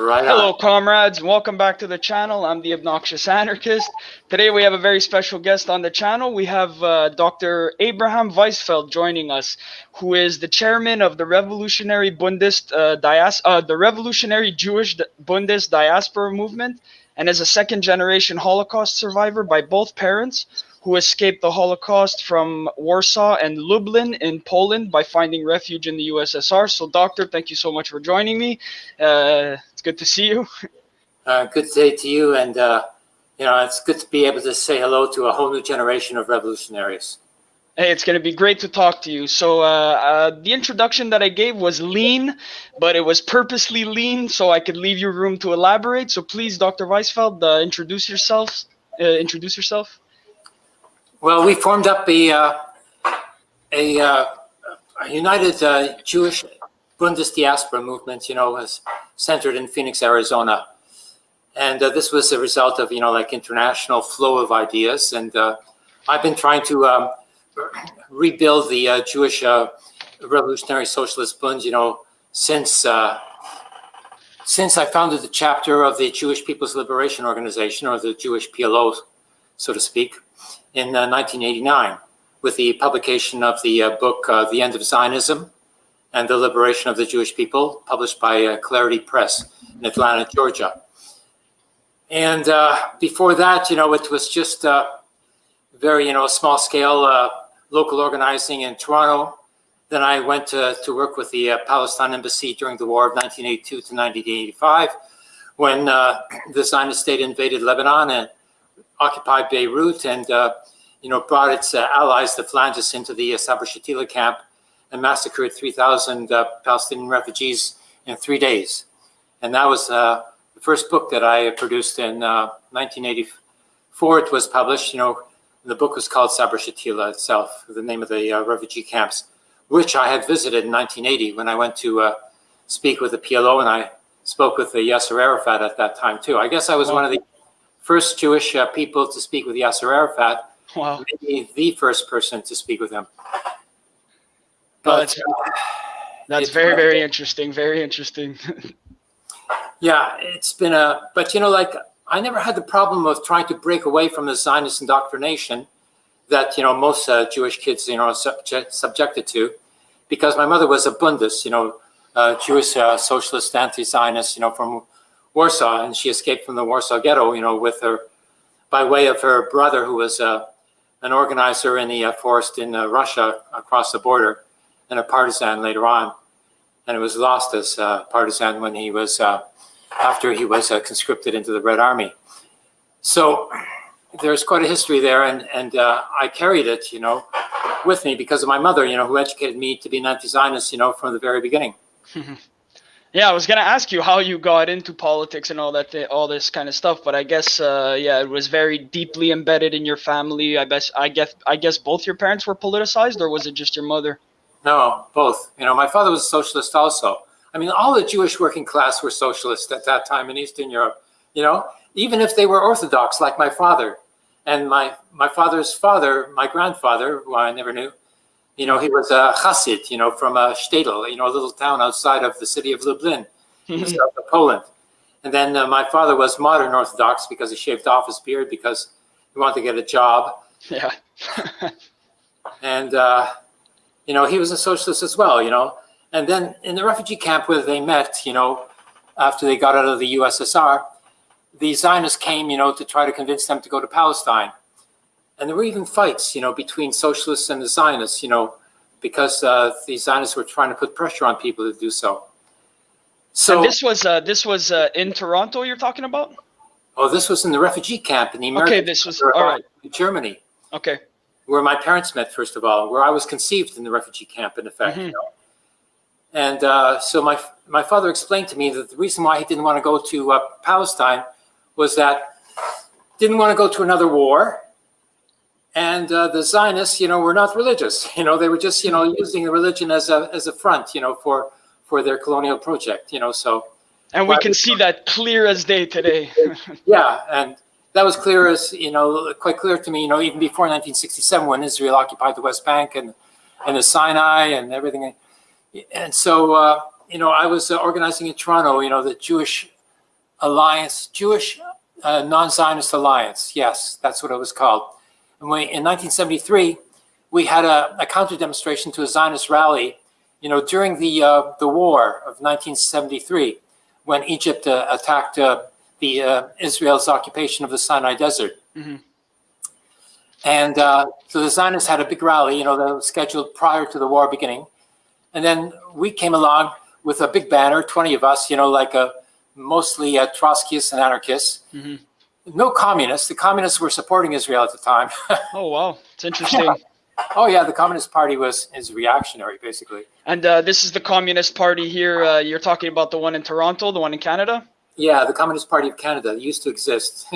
Right Hello, comrades, and welcome back to the channel. I'm the Obnoxious Anarchist. Today we have a very special guest on the channel. We have uh, Dr. Abraham Weizfeld joining us, who is the chairman of the Revolutionary Bundist uh, Dias- uh, the Revolutionary Jewish Bundist Diaspora Movement, and is a second-generation Holocaust survivor by both parents, who escaped the Holocaust from Warsaw and Lublin in Poland by finding refuge in the USSR. So, doctor, thank you so much for joining me. Uh, it's good to see you. Uh, good day to you, and uh, you know it's good to be able to say hello to a whole new generation of revolutionaries. Hey, it's going to be great to talk to you. So, uh, uh, the introduction that I gave was lean, but it was purposely lean so I could leave you room to elaborate. So, please, Dr. Weizfeld, uh, introduce yourselves. Uh, introduce yourself. Well, we formed up a uh, a, uh, a united uh, Jewish Bundist diaspora movement. You know, was centered in Phoenix, Arizona, and uh, this was a result of you know like international flow of ideas. And uh, I've been trying to um, rebuild the uh, Jewish uh, Revolutionary Socialist Bund. You know, since uh, since I founded the chapter of the Jewish People's Liberation Organization, or the Jewish PLO, so to speak, in uh, 1989 with the publication of the uh, book uh, The End of Zionism and the Liberation of the Jewish People, published by uh, Clarity Press in Atlanta, Georgia. And uh, before that, you know, it was just uh, very, you know, small scale uh, local organizing in Toronto. Then I went to, to work with the uh, Palestine Embassy during the war of 1982 to 1985, when uh, the Zionist state invaded Lebanon and occupied Beirut and, you know, brought its allies, the Phalangists, into the uh, Sabra Shatila camp and massacred 3,000 uh, Palestinian refugees in three days. And that was uh, the first book that I produced in uh, 1984. It was published, you know, the book was called Sabra Shatila itself, the name of the uh, refugee camps, which I had visited in 1980 when I went to uh, speak with the PLO and I spoke with the Yasser Arafat at that time too. I guess I was one of the first Jewish uh, people to speak with Yasser Arafat, Wow. maybe the first person to speak with him. But that's- That's very, very interesting. Very interesting. yeah, it's been a, but you know, like I never had the problem of trying to break away from the Zionist indoctrination that, you know, most uh, Jewish kids, you know, are subject, subjected to because my mother was a Bundist, you know, uh, Jewish uh, socialist anti-Zionist, you know, from Warsaw, and she escaped from the Warsaw Ghetto, you know, with her, by way of her brother, who was uh, an organizer in the uh, forest in uh, Russia across the border, and a partisan later on, and it was lost as a partisan when he was uh, after he was uh, conscripted into the Red Army. So there's quite a history there, and and uh, I carried it, you know, with me because of my mother, you know, who educated me to be an anti-Zionist, you know, from the very beginning. Yeah, I was gonna ask you how you got into politics and all that, all this kind of stuff, but I guess, uh, yeah, it was very deeply embedded in your family. I guess, I guess, I guess both your parents were politicized, or was it just your mother? No, both. You know, my father was a socialist also. I mean, all the Jewish working class were socialists at that time in Eastern Europe. You know, even if they were Orthodox, like my father, and my my father's father, my grandfather, who I never knew, you know, he was a Chassid, you know, from a shtetl, you know, a little town outside of the city of Lublin, in south of Poland. And then uh, my father was modern Orthodox because he shaved off his beard because he wanted to get a job. yeah. And, uh, you know, he was a socialist as well, you know. And then in the refugee camp where they met, you know, after they got out of the USSR, the Zionists came, you know, to try to convince them to go to Palestine. And there were even fights, you know, between socialists and the Zionists, you know, because uh, the Zionists were trying to put pressure on people to do so. So, and this was, uh, this was uh, in Toronto. You're talking about? oh, this was in the refugee camp in the American Okay, this was all right. Germany. Okay. Where my parents met first of all, where I was conceived in the refugee camp, in effect. Mhm. You know? And uh, so my my father explained to me that the reason why he didn't want to go to uh, Palestine was that didn't want to go to another war, and uh, the Zionists, you know, were not religious. You know, they were just you know using the religion as a as a front, you know, for for their colonial project. You know, so And we can see that clear as day today. yeah, and that was clear as you know, quite clear to me. You know, even before 1967, when Israel occupied the West Bank and and the Sinai and everything, and so uh, you know, I was uh, organizing in Toronto. You know, the Jewish Alliance, Jewish uh, Non-Zionist Alliance. Yes, that's what it was called. And we, in 1973, we had a, a counter demonstration to a Zionist rally, you know, during the uh, the war of 1973, when Egypt uh, attacked uh, the uh, Israel's occupation of the Sinai Desert. Mhm. And uh, so the Zionists had a big rally, you know, that was scheduled prior to the war beginning. And then we came along with a big banner, 20 of us, you know, like a, mostly uh, Trotskyists and anarchists. Mhm. No communists. The communists were supporting Israel at the time. Oh wow, it's interesting. oh yeah, the Communist Party was is reactionary, basically. And uh, this is the Communist Party here. Uh, you're talking about the one in Toronto, the one in Canada. Yeah, the Communist Party of Canada used to exist.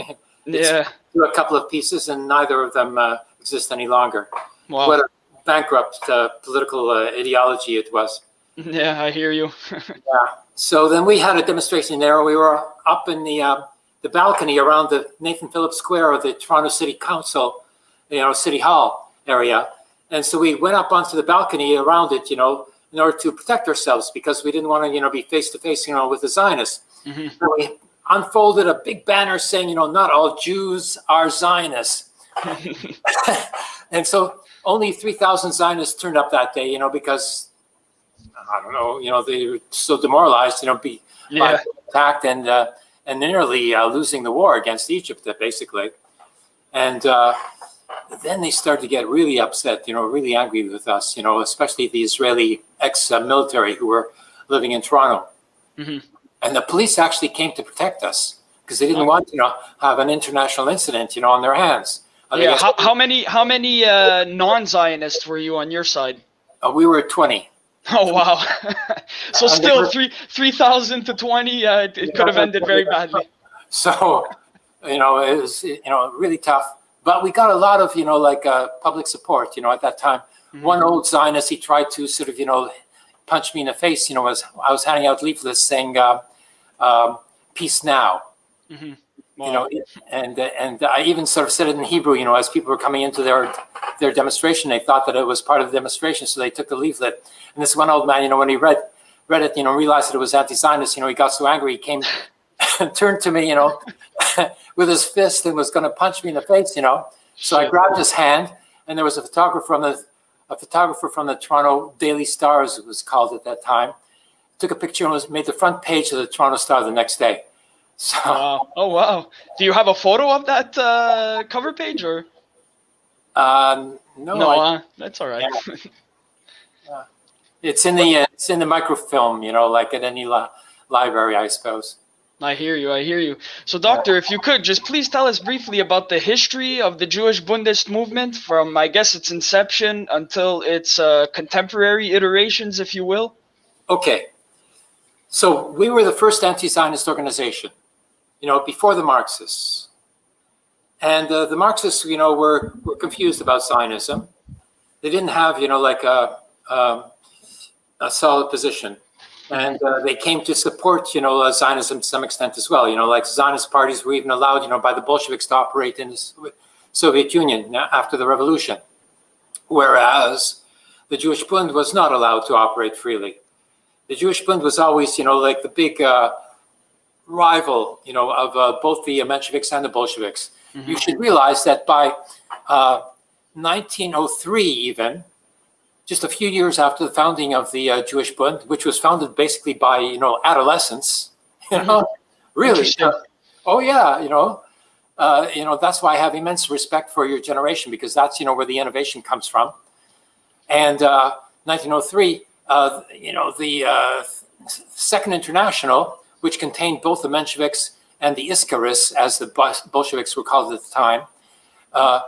It's- Yeah. A couple of pieces, and neither of them uh, exist any longer. Wow. What a bankrupt uh, political uh, ideology it was. Yeah, I hear you. Yeah. So then we had a demonstration there. We were up in the uh, the balcony around the Nathan Phillips Square of the Toronto City Council, you know, City Hall area. And so we went up onto the balcony around it, you know, in order to protect ourselves because we didn't want to, you know, be face to face, you know, with the Zionists. Mhm. So we unfolded a big banner saying, you know, not all Jews are Zionists. and so only 3,000 Zionists turned up that day, you know, because I don't know, you know, they were so demoralized, you know, be yeah. attacked and uh, and nearly uh, losing the war against Egypt, uh, basically. And uh, then they started to get really upset, you know, really angry with us, you know, especially the Israeli ex-military who were living in Toronto. Mhm. And the police actually came to protect us because they didn't want, you know, have an international incident, you know, on their hands. Uh, Yeah. How, how many how many uh, non-Zionists were you on your side? uh, we were 20. Oh wow. so Uh, still never- three three thousand to twenty. Uh, it, it could have ended very badly. So, you know, it was, you know, really tough. But we got a lot of, you know, like uh, public support, you know, at that time. One old Zionist, he tried to sort of, you know, punch me in the face, you know, as I was handing out leaflets saying, uh, um, peace now, Mhm. you know, and, and I even sort of said it in Hebrew, you know, as people were coming into their, their demonstration, they thought that it was part of the demonstration. So they took the leaflet. And this one old man, you know, when he read, read it, you know, realized that it was anti-Zionist, you know, he got so angry, he came and turned to me, you know, with his fist and was going to punch me in the face, you know. So I grabbed his hand, and there was a photographer from the a photographer from the Toronto Daily Star, as it was called at that time. Took a picture and was made the front page of the Toronto Star the next day. So Wow. Oh wow. Do you have a photo of that uh, cover page or um, no, no? I- uh, that's all right. it's in the uh, it's in the microfilm, you know, like at any li- library, I suppose. I hear you. I hear you. So, doctor, if you could just please tell us briefly about the history of the Jewish Bundist movement from, I guess, its inception until its uh, contemporary iterations, if you will. Okay. So we were the first anti-Zionist organization, you know, before the Marxists. And uh, the Marxists, you know, were, were confused about Zionism. They didn't have, you know, like a, um, a solid position. And uh, they came to support, you know, uh, Zionism to some extent as well. You know, like Zionist parties were even allowed, you know, by the Bolsheviks to operate in the Soviet Union after the revolution. Whereas the Jewish Bund was not allowed to operate freely the Jewish Bund was always, you know, like the big uh, rival, you know, of uh, both the Mensheviks and the Bolsheviks. You should realize that by uh, 1903, even just a few years after the founding of the uh, Jewish Bund, which was founded basically by, you know, adolescents, you know, really. Oh yeah, you know, uh, you know that's why I have immense respect for your generation because that's you know where the innovation comes from. And uh, 1903, uh, you know, the uh, Second International, which contained both the Mensheviks and the Iskraists, as the Bolsheviks were called at the time, uh,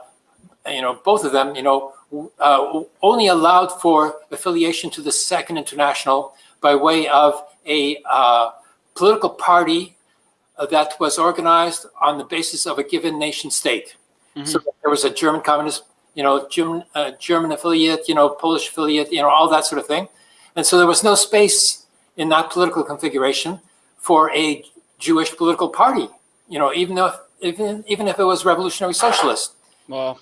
you know, both of them, you know, uh, only allowed for affiliation to the Second International by way of a uh, political party uh, that was organized on the basis of a given nation state. So there was a German communist, you know, German, uh, German affiliate, you know, Polish affiliate, you know, all that sort of thing. And so there was no space in that political configuration for a Jewish political party, you know, even if even even if it was revolutionary socialist. Wow.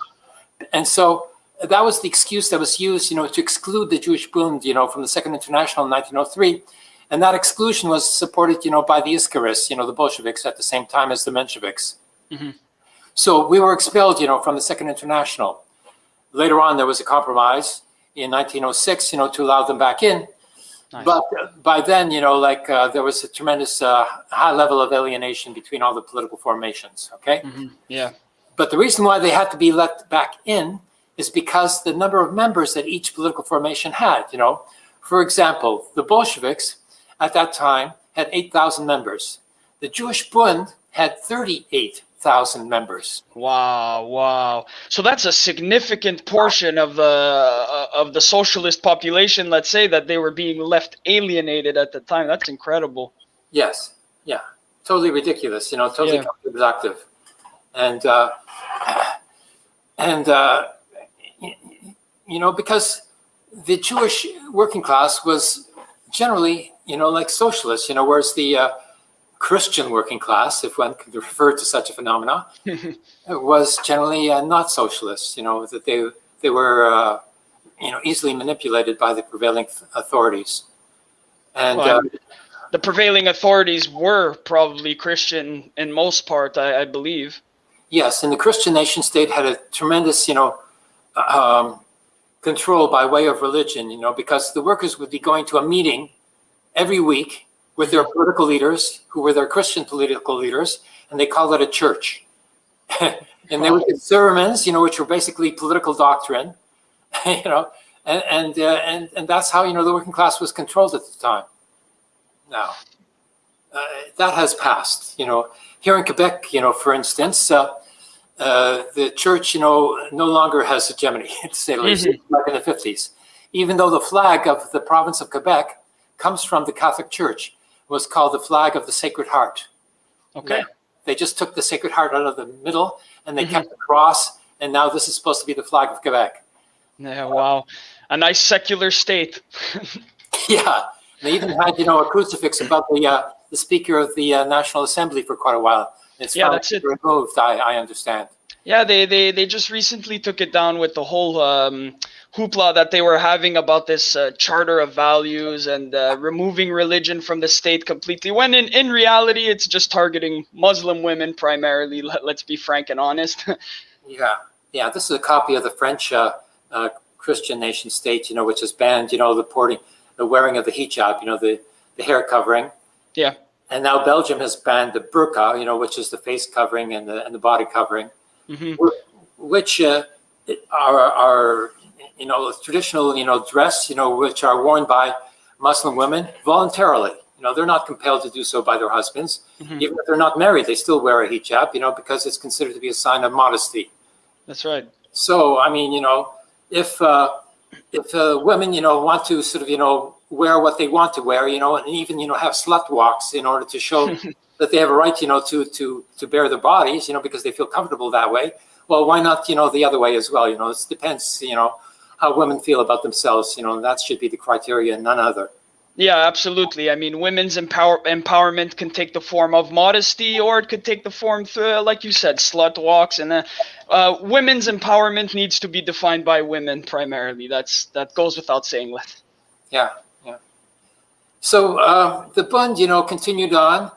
And so that was the excuse that was used, you know, to exclude the Jewish Bund, you know, from the Second International in 1903. And that exclusion was supported, you know, by the Iskraists, you know, the Bolsheviks at the same time as the Mensheviks. Mhm. So we were expelled, you know, from the Second International. Later on, there was a compromise in 1906, you know, to allow them back in. Nice. But by then, you know, like uh, there was a tremendous uh, high level of alienation between all the political formations. Okay. Mhm. Yeah. But the reason why they had to be let back in is because the number of members that each political formation had, you know. For example, the Bolsheviks at that time had 8,000 members. The Jewish Bund had 38,000 members. Wow, wow. So that's a significant portion of the uh, of the socialist population, let's say, that they were being left alienated at the time. That's incredible. Yes, yeah, totally ridiculous, you know, totally Yeah. counterproductive. And, uh, and uh, you know, because the Jewish working class was generally, you know, like socialists, you know, whereas the uh, Christian working class, if one could refer to such a phenomena, was generally uh, not socialists, you know, that they, they were, uh, you know, easily manipulated by the prevailing authorities. And, Well, uh, the prevailing authorities were probably Christian in most part, I, I believe. Yes, and the Christian nation state had a tremendous, you know, um, control by way of religion, you know, because the workers would be going to a meeting every week with their political leaders, who were their Christian political leaders, and they called it a church. and they would get sermons, you know, which were basically political doctrine, you know, and and, uh, and and that's how you know the working class was controlled at the time. Now, uh, that has passed. You know, here in Quebec, you know, for instance, uh, uh, the church, you know, no longer has hegemony, to say the least, like in the 50s. Even though the flag of the province of Quebec comes from the Catholic Church, was called the flag of the Sacred Heart. Okay. Yeah. They just took the Sacred Heart out of the middle and they kept the cross, and now this is supposed to be the flag of Quebec. Yeah, wow. A nice secular state. Yeah, they even had, you know, a crucifix above the uh, the Speaker of the uh, National Assembly for quite a while. It's Yeah, that's it. removed. I, I understand. Yeah, they, they, they just recently took it down with the whole um, hoopla that they were having about this uh, charter of values and uh, removing religion from the state completely. When in, in reality, it's just targeting Muslim women primarily. Let, let's be frank and honest. Yeah, yeah. This is a copy of the French uh, uh, Christian nation state, you know, which has banned, you know, the porting, the wearing of the hijab, you know, the the hair covering. Yeah. And now Belgium has banned the burqa, you know, which is the face covering and the and the body covering. hmm which uh, are, are, you know, traditional, you know, dress, you know, which are worn by Muslim women voluntarily. You know, they're not compelled to do so by their husbands. Mhm. Even if they're not married, they still wear a hijab, you know, because it's considered to be a sign of modesty. That's right. So, I mean, you know, if uh, if uh, women, you know, want to sort of, you know, wear what they want to wear, you know, and even, you know, have slut walks in order to show that they have a right, you know, to to to bare their bodies, you know, because they feel comfortable that way. Well, why not, you know, the other way as well? You know, it depends, you know, how women feel about themselves. You know, and that should be the criteria, and none other. Yeah, absolutely. I mean, women's empower- empowerment can take the form of modesty, or it could take the form, th- like you said, slut walks. And uh, uh, women's empowerment needs to be defined by women primarily. That's that goes without saying. Let Yeah, yeah. So uh, the Bund, you know, continued on,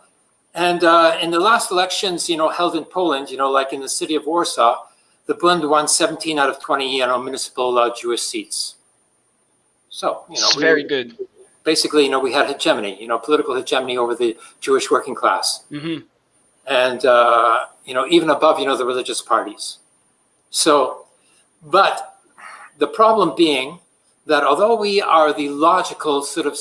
and uh, in the last elections, you know, held in Poland, you know, like in the city of Warsaw, the Bund won 17 out of 20, you know, municipal uh, Jewish seats. So, you know, we- very good. basically, you know, we had hegemony, you know, political hegemony over the Jewish working class, hmm and uh, you know, even above, you know, the religious parties. So, but the problem being that although we are the logical sort of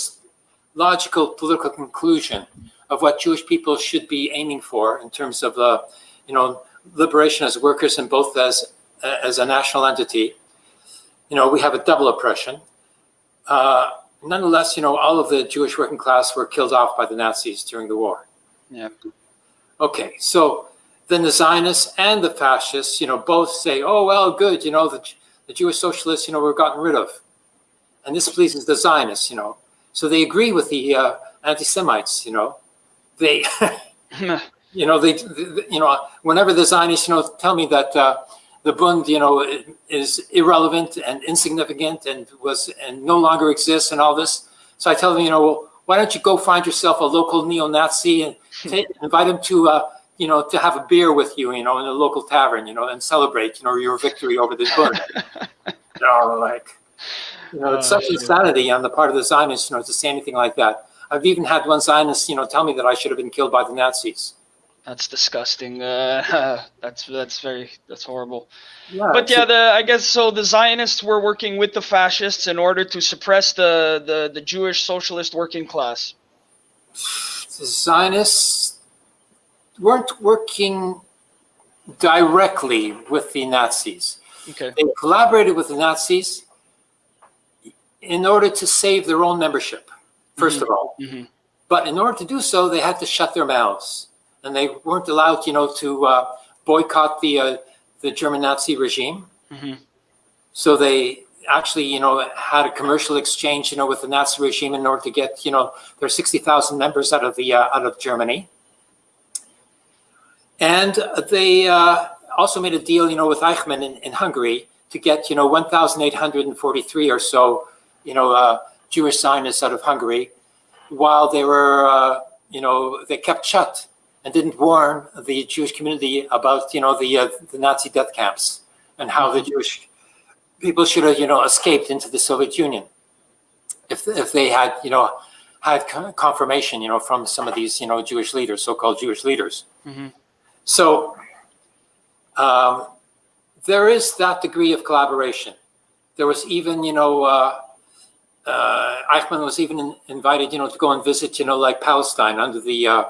logical political conclusion of what Jewish people should be aiming for in terms of uh, you know liberation as workers and both as as a national entity, you know we have a double oppression. Uh, nonetheless, you know all of the Jewish working class were killed off by the Nazis during the war. Yeah. Okay, so then the Zionists and the fascists, you know, both say, "Oh well, good, you know, the, the Jewish socialists, you know, were gotten rid of," and this pleases the Zionists, you know. So they agree with the uh, anti-Semites, you know. They, you know, they, they- you know, whenever the Zionists, you know, tell me that uh, the Bund, you know, is irrelevant and insignificant and was and no longer exists and all this, so I tell them, you know, well, why don't you go find yourself a local neo-Nazi and invite him to, uh, you know, to have a beer with you, you know, in a local tavern, you know, and celebrate, you know, your victory over the Bund. you know, like, you know, it's Oh, such insanity on the part of the Zionists, you know, to say anything like that. I've even had one Zionist, you know, tell me that I should have been killed by the Nazis. That's disgusting. Uh, that's that's very that's horrible. Yeah, But yeah, the I guess so. The Zionists were working with the fascists in order to suppress the the, the Jewish socialist working class. the Zionists weren't working directly with the Nazis. Okay. They collaborated with the Nazis in order to save their own membership, 1st of all. hmm But in order to do so, they had to shut their mouths, and they weren't allowed, you know, to uh, boycott the uh, the German Nazi regime. hmm So they actually, you know, had a commercial exchange, you know, with the Nazi regime in order to get, you know, their sixty thousand members out of the uh, out of Germany. And they uh, also made a deal, you know, with Eichmann in, in Hungary to get, you know, one thousand eight hundred and forty-three or so, you know, uh, Jewish Zionists out of Hungary, while they were, uh, you know, they kept shut and didn't warn the Jewish community about, you know, the uh, the Nazi death camps and how the Jewish people should have, you know, escaped into the Soviet Union if if they had, you know, had confirmation, you know, from some of these, you know, Jewish leaders, so-called Jewish leaders. Mhm. So um, there is that degree of collaboration. There was even, you know, uh, uh, Eichmann was even in- invited, you know, to go and visit, you know, like Palestine under the uh,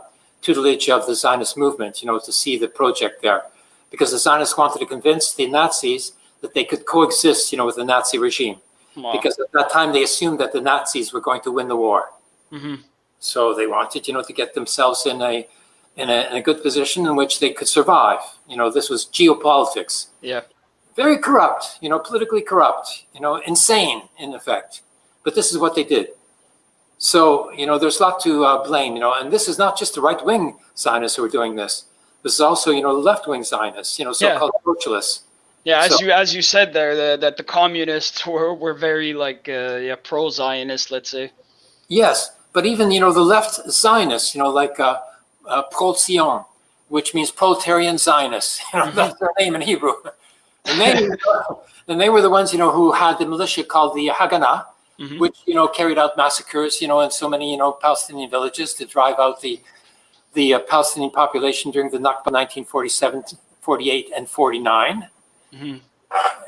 tutelage of the Zionist movement, you know, to see the project there, because the Zionists wanted to convince the Nazis that they could coexist, you know, with the Nazi regime, Wow. because at that time they assumed that the Nazis were going to win the war. hmm So they wanted, you know, to get themselves in a in a, in a good position in which they could survive. You know, this was geopolitics. Yeah. Very corrupt, you know, politically corrupt, you know, insane in effect. But this is what they did. So, you know, there's a lot to uh, blame, you know, and this is not just the right wing Zionists who are doing this. This is also, you know, the left wing Zionists, you know, so called socialists. Yeah, as So- you as you said there, the, that the communists were, were very like uh, yeah pro Zionist, let's say. Yes, but even you know the left Zionists, you know, like uh, uh, Pro Zion, which means proletarian Zionists. You know, that's their name in Hebrew. And they, and they were the ones, you know, who had the militia called the Haganah, Mhm. which you know carried out massacres, you know, in so many you know Palestinian villages to drive out the the uh, Palestinian population during the Nakba 1947, 48, and 49 Mhm.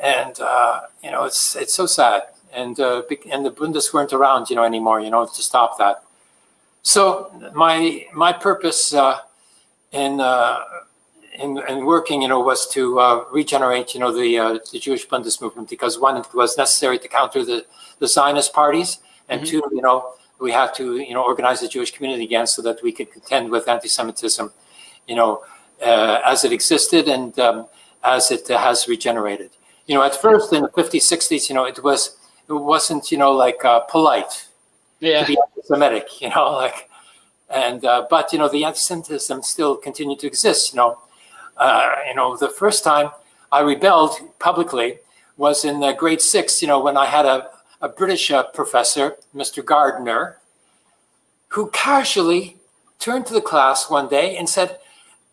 and uh, you know it's it's so sad and uh, and the bundes weren't around you know anymore you know to stop that so my my purpose uh, in, uh, in in working you know was to uh, regenerate you know the uh, the Jewish Bundes movement because one it was necessary to counter the the Zionist parties and Mhm. two you know we had to you know organize the Jewish community again so that we could contend with anti-Semitism you know uh, as it existed and um, as it has regenerated. You know, at first in the 50s, 60s, you know, it was it wasn't, you know, like uh, polite Yeah. to be anti-Semitic, you know, like, and uh, but you know, the anti-Semitism still continued to exist. You know, uh, you know, the first time I rebelled publicly was in uh, grade six. You know, when I had a a British uh, professor, Mr. Gardner, who casually turned to the class one day and said,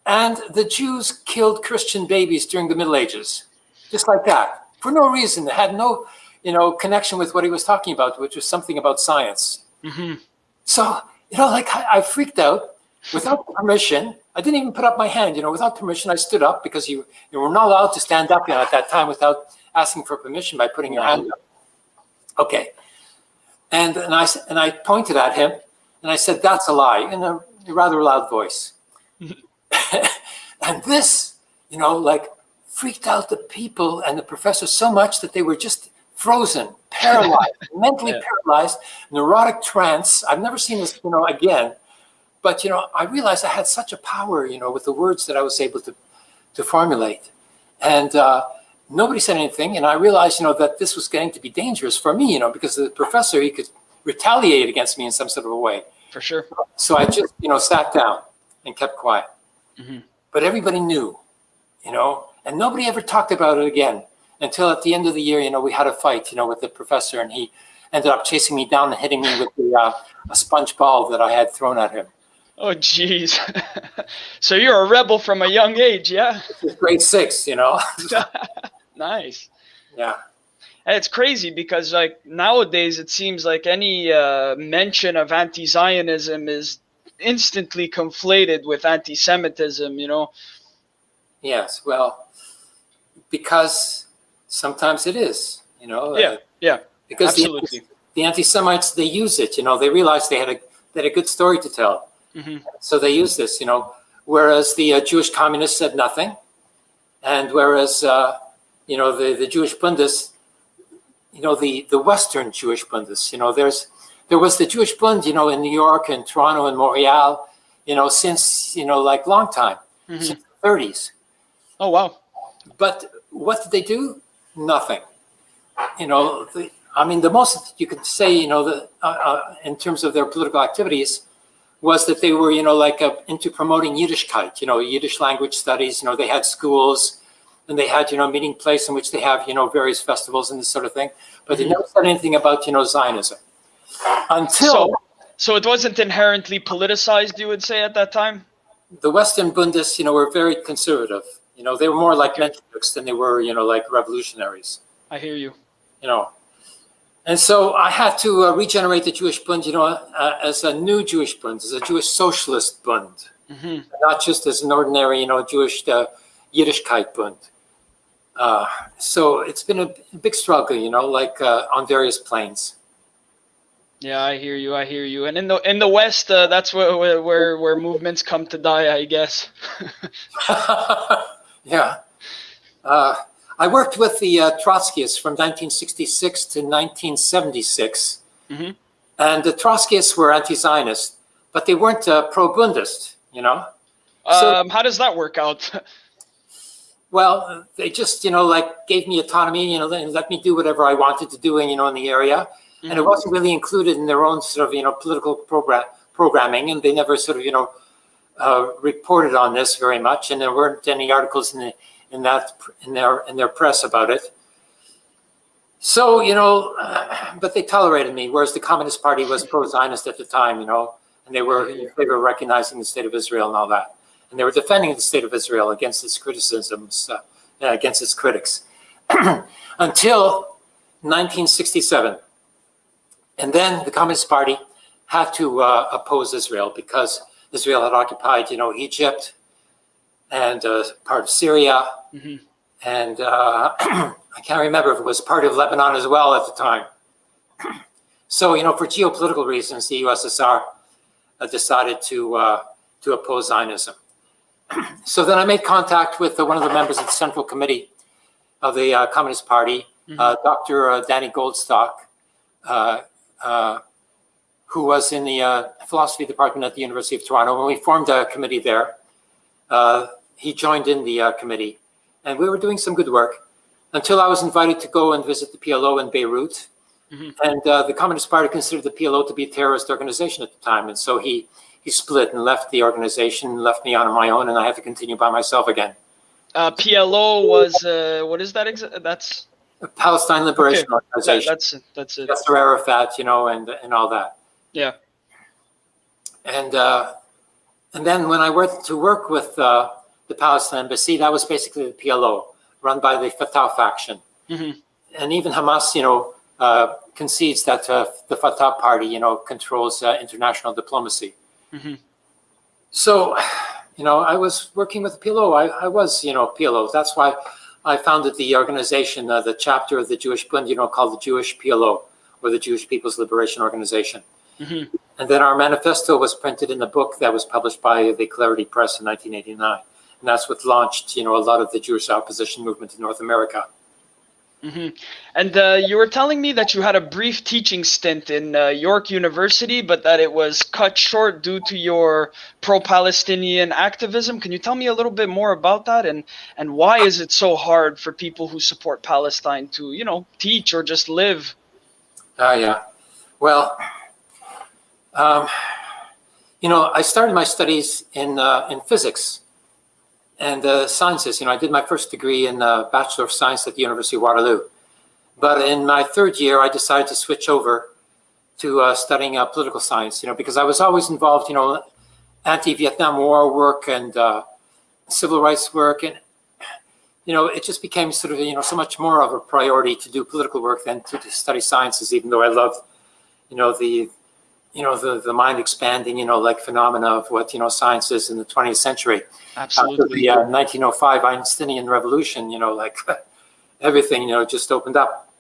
and the Jews killed Christian babies during the Middle Ages, just like that, for no reason. It had no, you know, connection with what he was talking about, which was something about science. hmm So, you know, like I, I freaked out without permission. I didn't even put up my hand, you know, without permission. I stood up because you, you were not allowed to stand up you know, at that time without asking for permission by putting your hand up. Okay. And, and, I, and I pointed at him and I said, that's a lie in a rather loud voice. and this, you know, like freaked out the people and the professor so much that they were just frozen, paralyzed, mentally Yeah. paralyzed, neurotic trance. I've never seen this, you know, again. But you know, I realized I had such a power, you know, with the words that I was able to to formulate, and uh, nobody said anything. And I realized, you know, that this was getting to be dangerous for me, you know, because the professor he could retaliate against me in some sort of a way. For sure. So I just, you know, sat down and kept quiet. Mhm. But everybody knew, you know, and nobody ever talked about it again until at the end of the year, you know, we had a fight, you know, with the professor and he, ended up chasing me down and hitting me with the, uh, a sponge ball that I had thrown at him. Oh, jeez. so you're a rebel from a young age, yeah? Grade six, you know? nice. yeah. And it's crazy because like nowadays it seems like any uh, mention of anti-Zionism is instantly conflated with anti-Semitism. You know. Yes. Well, because sometimes it is. You know. Yeah. uh, Yeah. because the, Absolutely. the anti-Semites they use it. You know, they realize they had a they had a good story to tell, hmm so they use this. You know, whereas the uh, Jewish communists said nothing, and whereas uh, you know the the Jewish Bundes, you know the the Western Jewish Bundes. You know, there's there was the Jewish Bund. You know, in New York and Toronto and Montreal. You know, since you know like long time, hmm since the 30s. Oh wow. But what did they do? Nothing. You know, the, I mean, the most you could say, you know, the, uh, uh, in terms of their political activities, was that they were, you know, like uh, into promoting Yiddishkeit, you know, Yiddish language studies. You know, they had schools, and they had, you know, meeting place in which they have, you know, various festivals and this sort of thing. But they Mhm. never said anything about, you know, Zionism until So, so it wasn't inherently politicized, you would say, at that time. the Western Bundes, you know, were very conservative. You know, they were more like Okay. Mensheviks than they were, you know, like revolutionaries. I hear you. you know. And so I had to uh, regenerate the Jewish Bund, you know, uh, as a new Jewish Bund, as a Jewish socialist Bund, hmm not just as an ordinary, you know, Jewish uh, Yiddishkeit Bund. Uh, so it's been a big struggle, you know, like uh, on various planes. Yeah, I hear you. I hear you. And in the in the West, uh, that's where, where where where movements come to die, I guess. yeah. I worked with the uh, Trotskyists from 1966 to 1976. Mhm. And the Trotskyists were anti-Zionist, but they weren't uh, pro-Bundist, you know? So- um, how does that work out? Well, they just, you know, like gave me autonomy, you know, and let me do whatever I wanted to do, in, you know, in the area. And it Mhm. wasn't really included in their own sort of, you know, political program programming. And they never sort of, you know, uh, reported on this very much. And there weren't any articles in the, in that, in their, in their press about it. So, you know, uh, but they tolerated me, whereas the Communist Party was pro-Zionist at the time, you know, and they were favor of recognizing the state of Israel and all that. And they were defending the state of Israel against its criticisms, uh, against its critics, until 1967. And then the Communist Party had to uh, oppose Israel because Israel had occupied, you know, Egypt and uh, part of Syria, Mhm. and uh, I can't remember if it was part of Lebanon as well at the time. So, you know, for geopolitical reasons, the USSR uh, decided to uh, to oppose Zionism. so then I made contact with uh, one of the members of the Central Committee of the uh, Communist Party, uh, Dr. Uh, Danny Goldstick, uh, uh, who was in the uh, philosophy department at the University of Toronto. When we formed a committee there, uh, he joined in the uh, committee, and we were doing some good work until I was invited to go and visit the PLO in Beirut. Mhm. And uh, the Communist Party considered the PLO to be a terrorist organization at the time, and so he he split and left the organization left me on my own, and I had to continue by myself again. Uh, PLO was uh, what is that? That's The Palestine Liberation that, Organization, that's it. That's it. Yasser Arafat, you know, and and all that. Yeah. And uh, and then when I went to work with uh, the Palestine embassy, that was basically the PLO, run by the Fatah faction. Mhm. And even Hamas, you know, uh, concedes that uh, the Fatah party, you know, controls uh, international diplomacy. Mhm. So, you know, I was working with the PLO. I, I was, you know, PLO. That's why I founded the organization, uh, the chapter of the Jewish Bund, you know, called the Jewish PLO, or the Jewish People's Liberation Organization. Mhm. And then our manifesto was printed in a book that was published by the Clarity Press in 1989. And that's what launched, you know, a lot of the Jewish opposition movement in North America. hmm And uh, you were telling me that you had a brief teaching stint in uh, York University, but that it was cut short due to your pro-Palestinian activism. Can you tell me a little bit more about that, and and why is it so hard for people who support Palestine to, you know, teach or just live? Ah, yeah. Well, um, you know, I started my studies in uh, in physics and uh, sciences. You know, I did my first degree in uh, Bachelor of Science at the University of Waterloo, But in my third year, I decided to switch over to uh, studying uh, political science, you know, because I was always involved, you know, anti-Vietnam War work and uh, civil rights work. And, you know, it just became sort of, you know, so much more of a priority to do political work than to, to study sciences, even though I loved, you know, the, you know, the, the mind expanding, you know, like phenomena of what, you know, science is in the 20th century. Absolutely. After the uh, 1905 Einsteinian revolution, you know, like everything, you know, just opened up.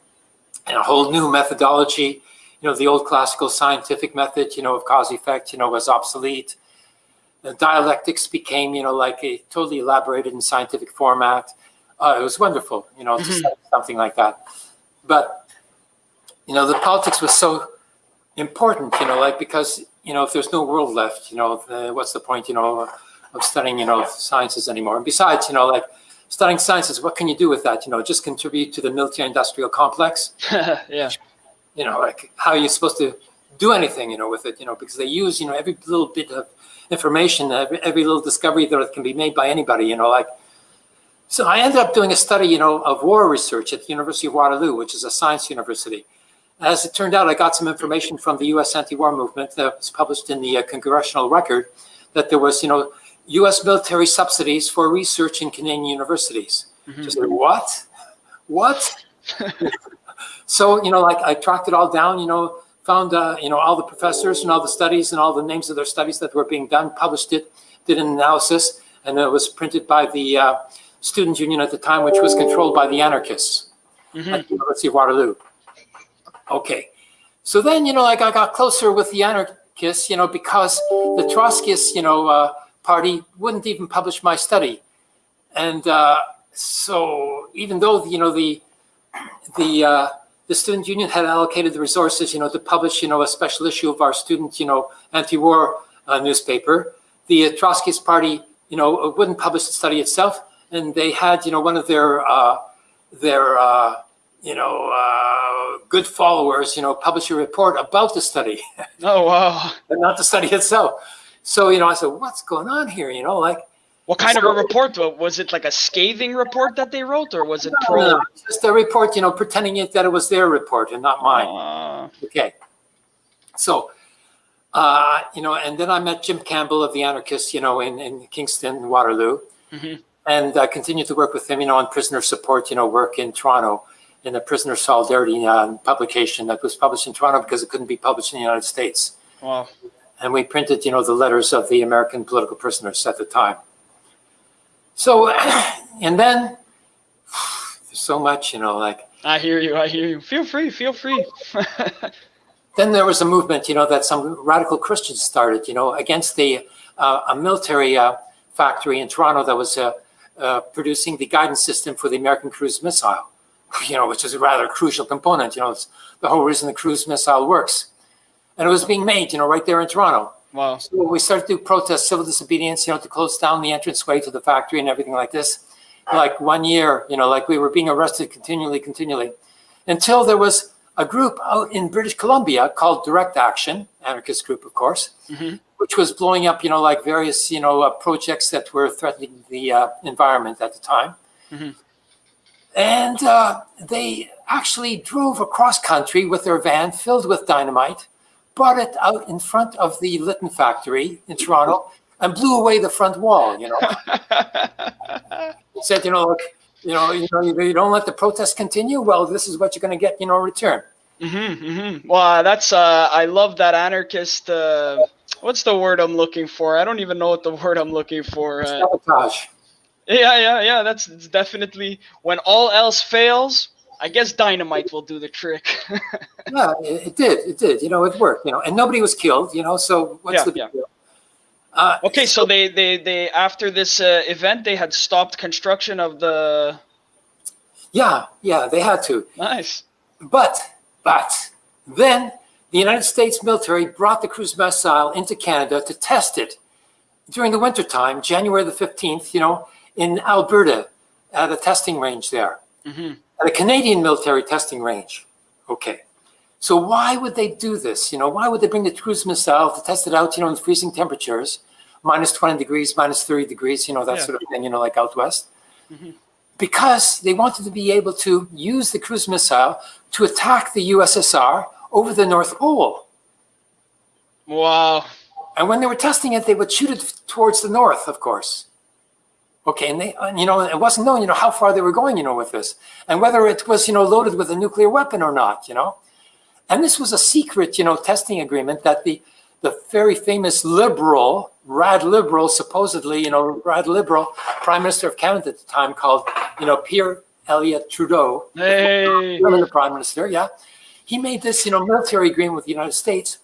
And a whole new methodology, you know, the old classical scientific method, you know, of cause effect, you know, was obsolete. The dialectics became, you know, like a totally elaborated in scientific format. Uh, it was wonderful, you know, to Mhm. study something like that. But, you know, the politics was so important, you know, like because, you know, if there's no world left, you know, the, what's the point, you know, of studying, you know, sciences anymore? And besides, you know, like studying sciences, what can you do with that? You know, just contribute to the military industrial complex? yeah. you know, like how are you supposed to do anything, you know, with it, you know, because they use, you know, every little bit of information, every, every little discovery that can be made by anybody, you know, like, so I ended up doing a study, you know, of war research at the University of Waterloo, which is a science university. As it turned out, I got some information from the U.S. anti-war movement that was published in the uh, Congressional Record that there was, you know, U.S. military subsidies for research in Canadian universities. Mhm. Just like, what? What? so, you know, like I tracked it all down, you know, found, uh, you know, all the professors and all the studies and all the names of their studies that were being done, published it, did an analysis, and it was printed by the uh, student union at the time, which was controlled by the anarchists Mhm. at the University of Waterloo. Okay. So then, you know, like I got closer with the anarchists, you know, because the Trotskyist, you know, uh, party wouldn't even publish my study. And uh, so even though, you know, the, the, uh, the student union had allocated the resources, you know, to publish, you know, a special issue of our student, you know, anti-war uh, newspaper, the Trotskyist party, you know, wouldn't publish the study itself. And they had, you know, one of their, uh, their, uh, you know, uh, good followers, you know, publish a report about the study, Oh wow. but not the study itself. So, you know, I said, what's going on here? You know, like, What kind of a report? Was it like a scathing report that they wrote, or was it no, pro? no, just a report, you know, pretending it that it was their report and not mine. Uh, Okay. So, uh, you know, and then I met Jim Campbell of the Anarchists, you know, in, in Kitchener, Waterloo, Mhm. and I continued to work with him, you know, on prisoner support, you know, work in Toronto in the Prisoner Solidarity uh, publication that was published in Toronto because it couldn't be published in the United States. wow. And we printed, you know, the letters of the American political prisoners at the time. So, and then there's so much, you know, like, I hear you. I hear you. Feel free. Feel free. then there was a movement, you know, that some radical Christians started, you know, against the uh, a military uh, factory in Toronto that was uh, uh, producing the guidance system for the American cruise missile, you know, which is a rather crucial component. You know, it's the whole reason the cruise missile works, and it was being made, you know, right there in Toronto. wow. So we started to protest civil disobedience, you know, to close down the entranceway to the factory and everything like this. Like one year, you know, like we were being arrested continually, continually, until there was a group out in British Columbia called Direct Action, anarchist group, of course, Mhm. which was blowing up, you know, like various, you know, uh, projects that were threatening the uh, environment at the time. Mhm. And uh, they actually drove across country with their van filled with dynamite, brought it out in front of the Litton factory in Toronto, and blew away the front wall. You know, said, you know, look, you know, you know, you don't let the protest continue. Well, this is what you're going to get, you know, return. Mm-hmm, mm-hmm. Well, that's uh, I love that anarchist. Uh, what's the word I'm looking for? I don't even know what the word I'm looking for. Uh, Sabotage. Yeah, yeah, yeah. That's it's definitely when all else fails. I guess dynamite will do the trick. Yeah, it, it did. It did. You know, it worked. You know, and nobody was killed. You know, so what's Yeah, the big yeah. deal? Uh, okay, so they they they after this uh, event they had stopped construction of the. yeah, yeah, they had to. Nice. But, but, then the United States military brought the cruise missile into Canada to test it during the wintertime, January the 15th, you know, in Alberta at a testing range there, hmm at a Canadian military testing range. Okay. So why would they do this? You know, why would they bring the cruise missile to test it out, you know, in freezing temperatures, minus 20 degrees, minus 30 degrees, you know, that Yeah. sort of thing, you know, like out west? Mhm. because they wanted to be able to use the cruise missile to attack the USSR over the North Pole. Wow. And when they were testing it, they would shoot it towards the north, of course. Okay, and they, you know, it wasn't known, you know, how far they were going, you know, with this, and whether it was, you know, loaded with a nuclear weapon or not, you know. And this was a secret, you know, testing agreement that the the very famous liberal, rad liberal, supposedly, you know, rad liberal Prime Minister of Canada at the time, called, you know, Pierre Elliott Trudeau, Hey. the Prime Minister, yeah, he made this, you know, military agreement with the United States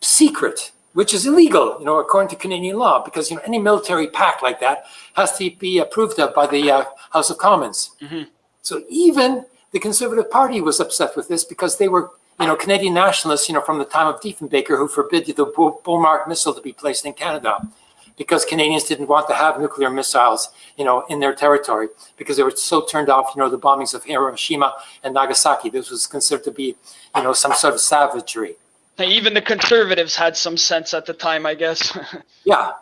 secret which is illegal, you know, according to Canadian law, because you know any military pact like that has to be approved of by the uh, House of Commons. Mhm. So even the Conservative Party was upset with this because they were, you know, Canadian nationalists, you know, from the time of Diefenbaker, who forbid the Bomarc missile to be placed in Canada, because Canadians didn't want to have nuclear missiles, you know, in their territory because they were so turned off, you know, the bombings of Hiroshima and Nagasaki. This was considered to be, you know, some sort of savagery. Even the conservatives had some sense at the time, I guess. Yeah.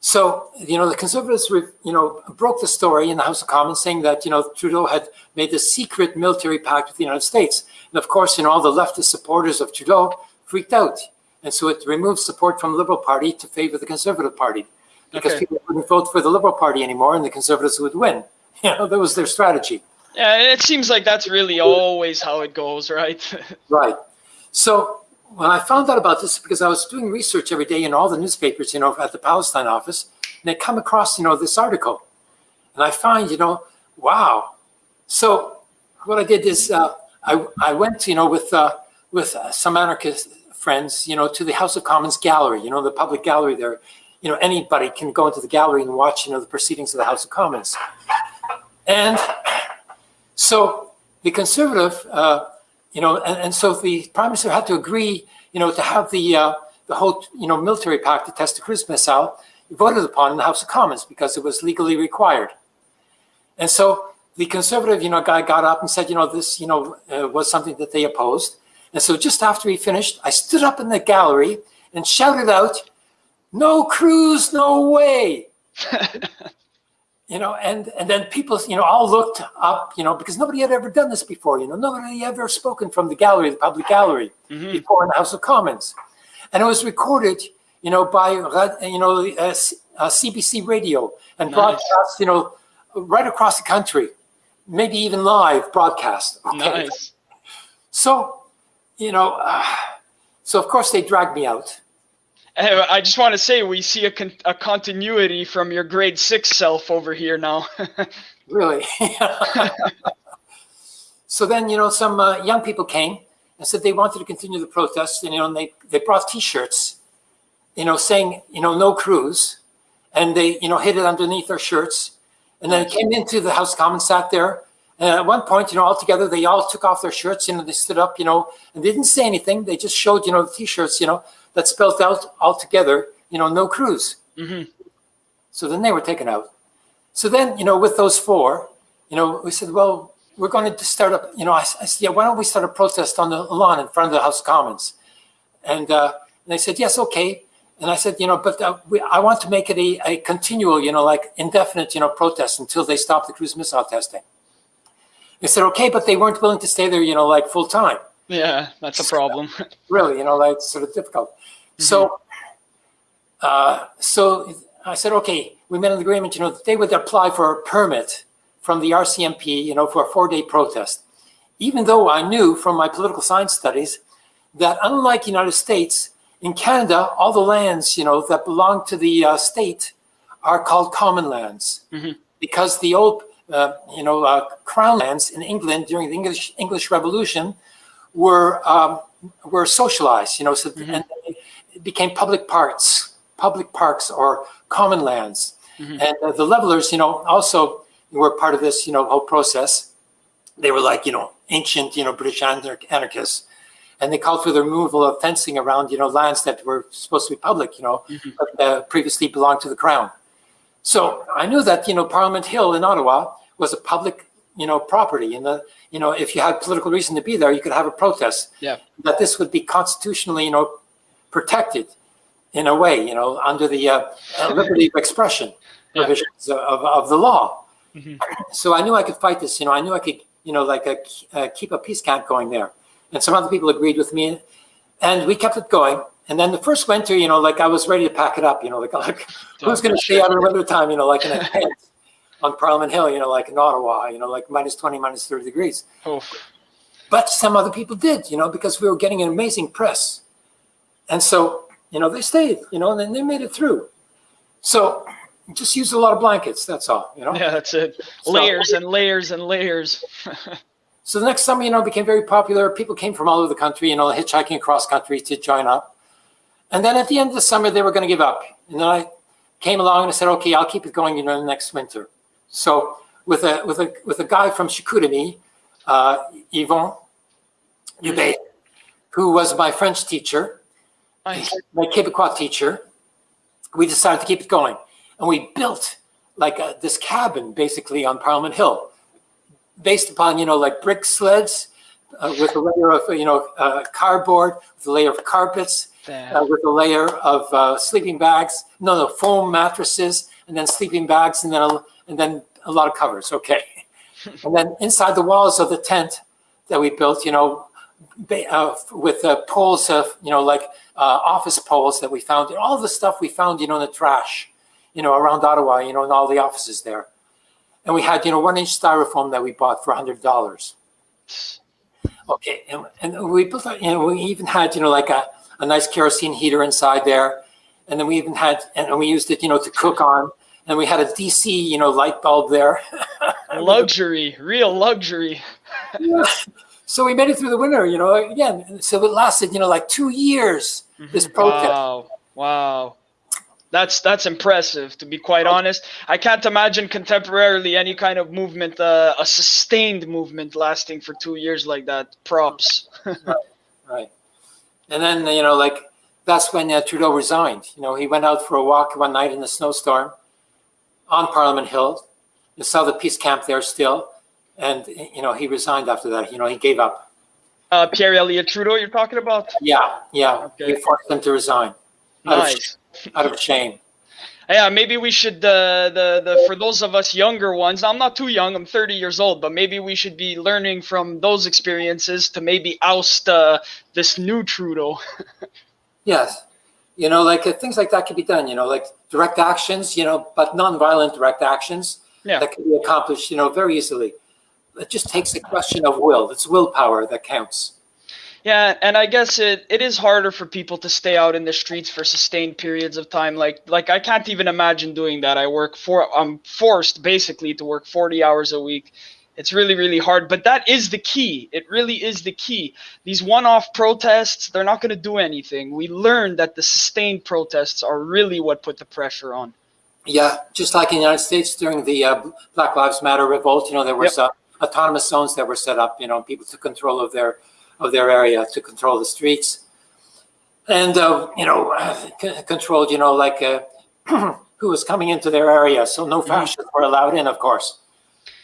So, you know, the conservatives, re- you know, broke the story in the House of Commons saying that, you know, Trudeau had made this secret military pact with the United States. And of course, you know, all the leftist supporters of Trudeau freaked out. And so it removed support from the Liberal Party to favor the Conservative Party because Okay. people wouldn't vote for the Liberal Party anymore and the Conservatives would win. You know, that was their strategy. yeah, it seems like that's really always how it goes, right? Right. So when I found out about this, because I was doing research every day in all the newspapers, you know, at the Palestine office, and I come across, you know, this article, and I find, you know, wow. So what I did is uh, I I went, you know, with uh, with uh, some anarchist friends, you know, to the House of Commons gallery, you know, the public gallery there. You know, anybody can go into the gallery and watch, you know, the proceedings of the House of Commons. And so the conservative, uh, you know, and, and so the prime minister had to agree, you know, to have the uh, the whole, you know, military pact to test the cruise missile voted upon in the House of Commons because it was legally required. And so the conservative, you know, guy got up and said, you know, this, you know, uh, was something that they opposed. And so just after he finished, I stood up in the gallery and shouted out, "No cruise, no way!" you know, and and then people, you know, all looked up, you know, because nobody had ever done this before. You know, nobody had ever spoken from the gallery, the public gallery, Mhm. before in the House of Commons, and it was recorded, you know, by you know uh, uh, CBC radio and Nice. broadcast, you know, right across the country, maybe even live broadcast. Okay. nice. So, you know, uh, so of course they dragged me out. Uh, I just want to say we see a, con- a continuity from your grade six self over here now. Really? so then, you know, some uh, young people came and said they wanted to continue the protest, and you know, and they they brought T-shirts, you know, saying you know no cruise, and they you know hid it underneath their shirts, and then came into the House of Commons, sat there, and at one point, you know, all together they all took off their shirts, you know, they stood up, you know, and they didn't say anything. They just showed you know the T-shirts, you know, that spelled out all together, you know, no cruise. hmm So then they were taken out. So then, you know, with those four, you know, we said, well, we're going to start up, you know, I, I said, yeah, why don't we start a protest on the lawn in front of the House of Commons? And, uh, and they said, yes, okay. And I said, you know, but uh, we, I want to make it a, a continual, you know, like indefinite, you know, protest until they stop the cruise missile testing. They said, okay, but they weren't willing to stay there, you know, like full time Yeah, that's a problem. really, you know, like sort of difficult. So, uh, so I said, okay, we made an agreement, you know, that they would apply for a permit from the RCMP, you know, for a four-day protest. Even though I knew from my political science studies that unlike the United States, in Canada, all the lands, you know, that belong to the uh, state are called common lands Mhm. because the old, uh, you know, uh, crown lands in England during the English English Revolution were um, were socialized, you know, so Mhm. and they became public parks, public parks or common lands. Mhm. And uh, the levelers, you know, also were part of this, you know, whole process. They were like, you know, ancient, you know, British anar- anarchists. And they called for the removal of fencing around, you know, lands that were supposed to be public, you know, Mhm. but uh, previously belonged to the crown. So I knew that, you know, Parliament Hill in Ottawa was a public, you know, property. And, the, you know, if you had political reason to be there, you could have a protest. Yeah. That this would be constitutionally, you know, protected in a way, you know, under the uh, uh, liberty of expression Yeah. provisions of, of the law. Mhm. So I knew I could fight this. You know, I knew I could, you know, like uh, uh, keep a peace camp going there. And some other people agreed with me, and we kept it going. And then the first winter, you know, like I was ready to pack it up. You know, like, like who's going to stay out winter time? You know, like in a tent on Parliament Hill. You know, like in Ottawa. You know, like minus twenty, minus thirty degrees. Oof. But some other people did. You know, because we were getting an amazing press, and so you know they stayed. You know, and then they made it through. So just use a lot of blankets. That's all. You know. Yeah, that's it. So- Layers and layers and layers. So the next summer, you know, became very popular. People came from all over the country, you know, hitchhiking across country to join up. And then at the end of the summer, they were going to give up. And then I came along and I said, okay, I'll keep it going, you know, the next winter. So with a with a with a guy from Chicoutimi, uh, Yvon Dubé, who was my French teacher, Nice. my Quebecois teacher, we decided to keep it going. And we built like a, this cabin basically on Parliament Hill, based upon, you know, like brick sleds uh, with a layer of, you know, uh, cardboard, with a layer of carpets, uh, with a layer of uh, sleeping bags, no, no, foam mattresses, and then sleeping bags, and then a, and then a lot of covers. Okay, and then inside the walls of the tent that we built, you know, uh, with uh, poles of, you know, like uh, office poles that we found, all the stuff we found, you know, in the trash, you know, around Ottawa, you know, in all the offices there. And we had, you know, one inch styrofoam that we bought for hundred dollars. Okay, and, and we built, you know, we even had, you know, like a, a nice kerosene heater inside there. And then we even had, and we used it, you know, to cook on. And we had a DC, you know, light bulb there. Luxury, real luxury. So we made it through the winter, you know, again. So it lasted, you know, like two years, this protest. Wow. Wow. That's that's impressive to be quite honest. I can't imagine contemporarily any kind of movement, uh, a sustained movement lasting for two years like that. Props. Right. And then, you know, like that's when uh, Trudeau resigned. You know, he went out for a walk one night in the snowstorm on Parliament Hill. You saw the peace camp there still. And, you know, he resigned after that. You know, he gave up. Uh, Pierre Elliott Trudeau, you're talking about? Yeah, yeah. Okay. We forced him to resign out, Nice. of, out of shame. Yeah, maybe we should uh, the the for those of us younger ones. I'm not too young. I'm 30 years old, but maybe we should be learning from those experiences to maybe oust uh, this new Trudeau. Yes. You know, like uh, things like that could be done, you know, like direct actions, you know, but non-violent direct actions Yeah. that can be accomplished, you know, very easily. It just takes a question of will. It's willpower that counts. Yeah, and I guess it, it is harder for people to stay out in the streets for sustained periods of time. Like like I can't even imagine doing that. I work for I'm forced basically to work 40 hours a week. It's really really hard, but that is the key. It really is the key. These one-off protests, they're not going to do anything. We learned that the sustained protests are really what put the pressure on. Yeah, just like in the United States during the uh, Black Lives Matter revolt, you know, there was uh, autonomous zones that were set up, you know, people took control of their of their area to control the streets, and uh, you know, controlled, you know, like uh, who was coming into their area. So no fascists were allowed in, of course,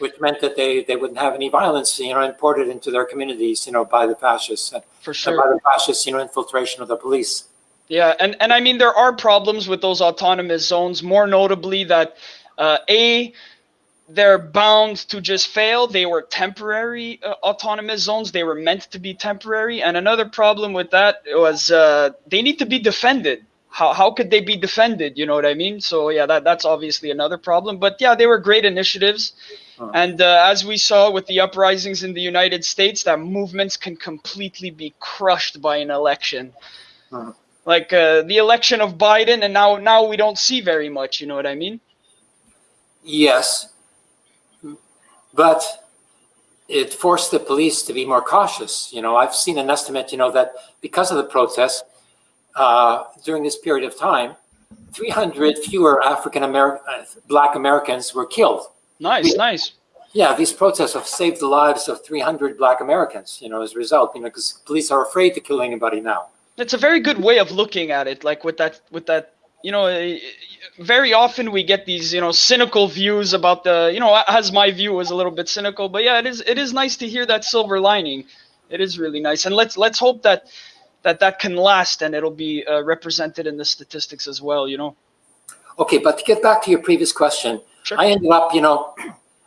which meant that they they wouldn't have any violence, you know, imported into their communities, you know, by the fascists and, For sure. by the fascists, you know, infiltration of the police. Yeah, and, and I mean there are problems with those autonomous zones. More notably, that uh, a they're bound to just fail. They were temporary uh, autonomous zones. They were meant to be temporary. And another problem with that was uh, they need to be defended. How, how could they be defended? You know what I mean? So yeah, that that's obviously another problem. But yeah, they were great initiatives. Uh-huh. And uh, as we saw with the uprisings in the United States, that movements can completely be crushed by an election Uh-huh. like uh, the election of Biden, and now now we don't see very much. You know what I mean? Yes, but it forced the police to be more cautious. You know, I've seen an estimate, you know, that because of the protests uh, during this period of time, 300 fewer African American, uh, Black Americans were killed. Nice, nice. Yeah, these protests have saved the lives of 300 Black Americans. You know, as a result, you know, because police are afraid to kill anybody now. It's a very good way of looking at it. Like with that, with that, you know, uh, very often we get these, you know, cynical views about the, you know, as my view is a little bit cynical, but yeah, it is, it is nice to hear that silver lining. It is really nice, and let's let's hope that that that can last and it'll be uh, represented in the statistics as well. You know. Okay, but to get back to your previous question, Sure. I ended up, you know,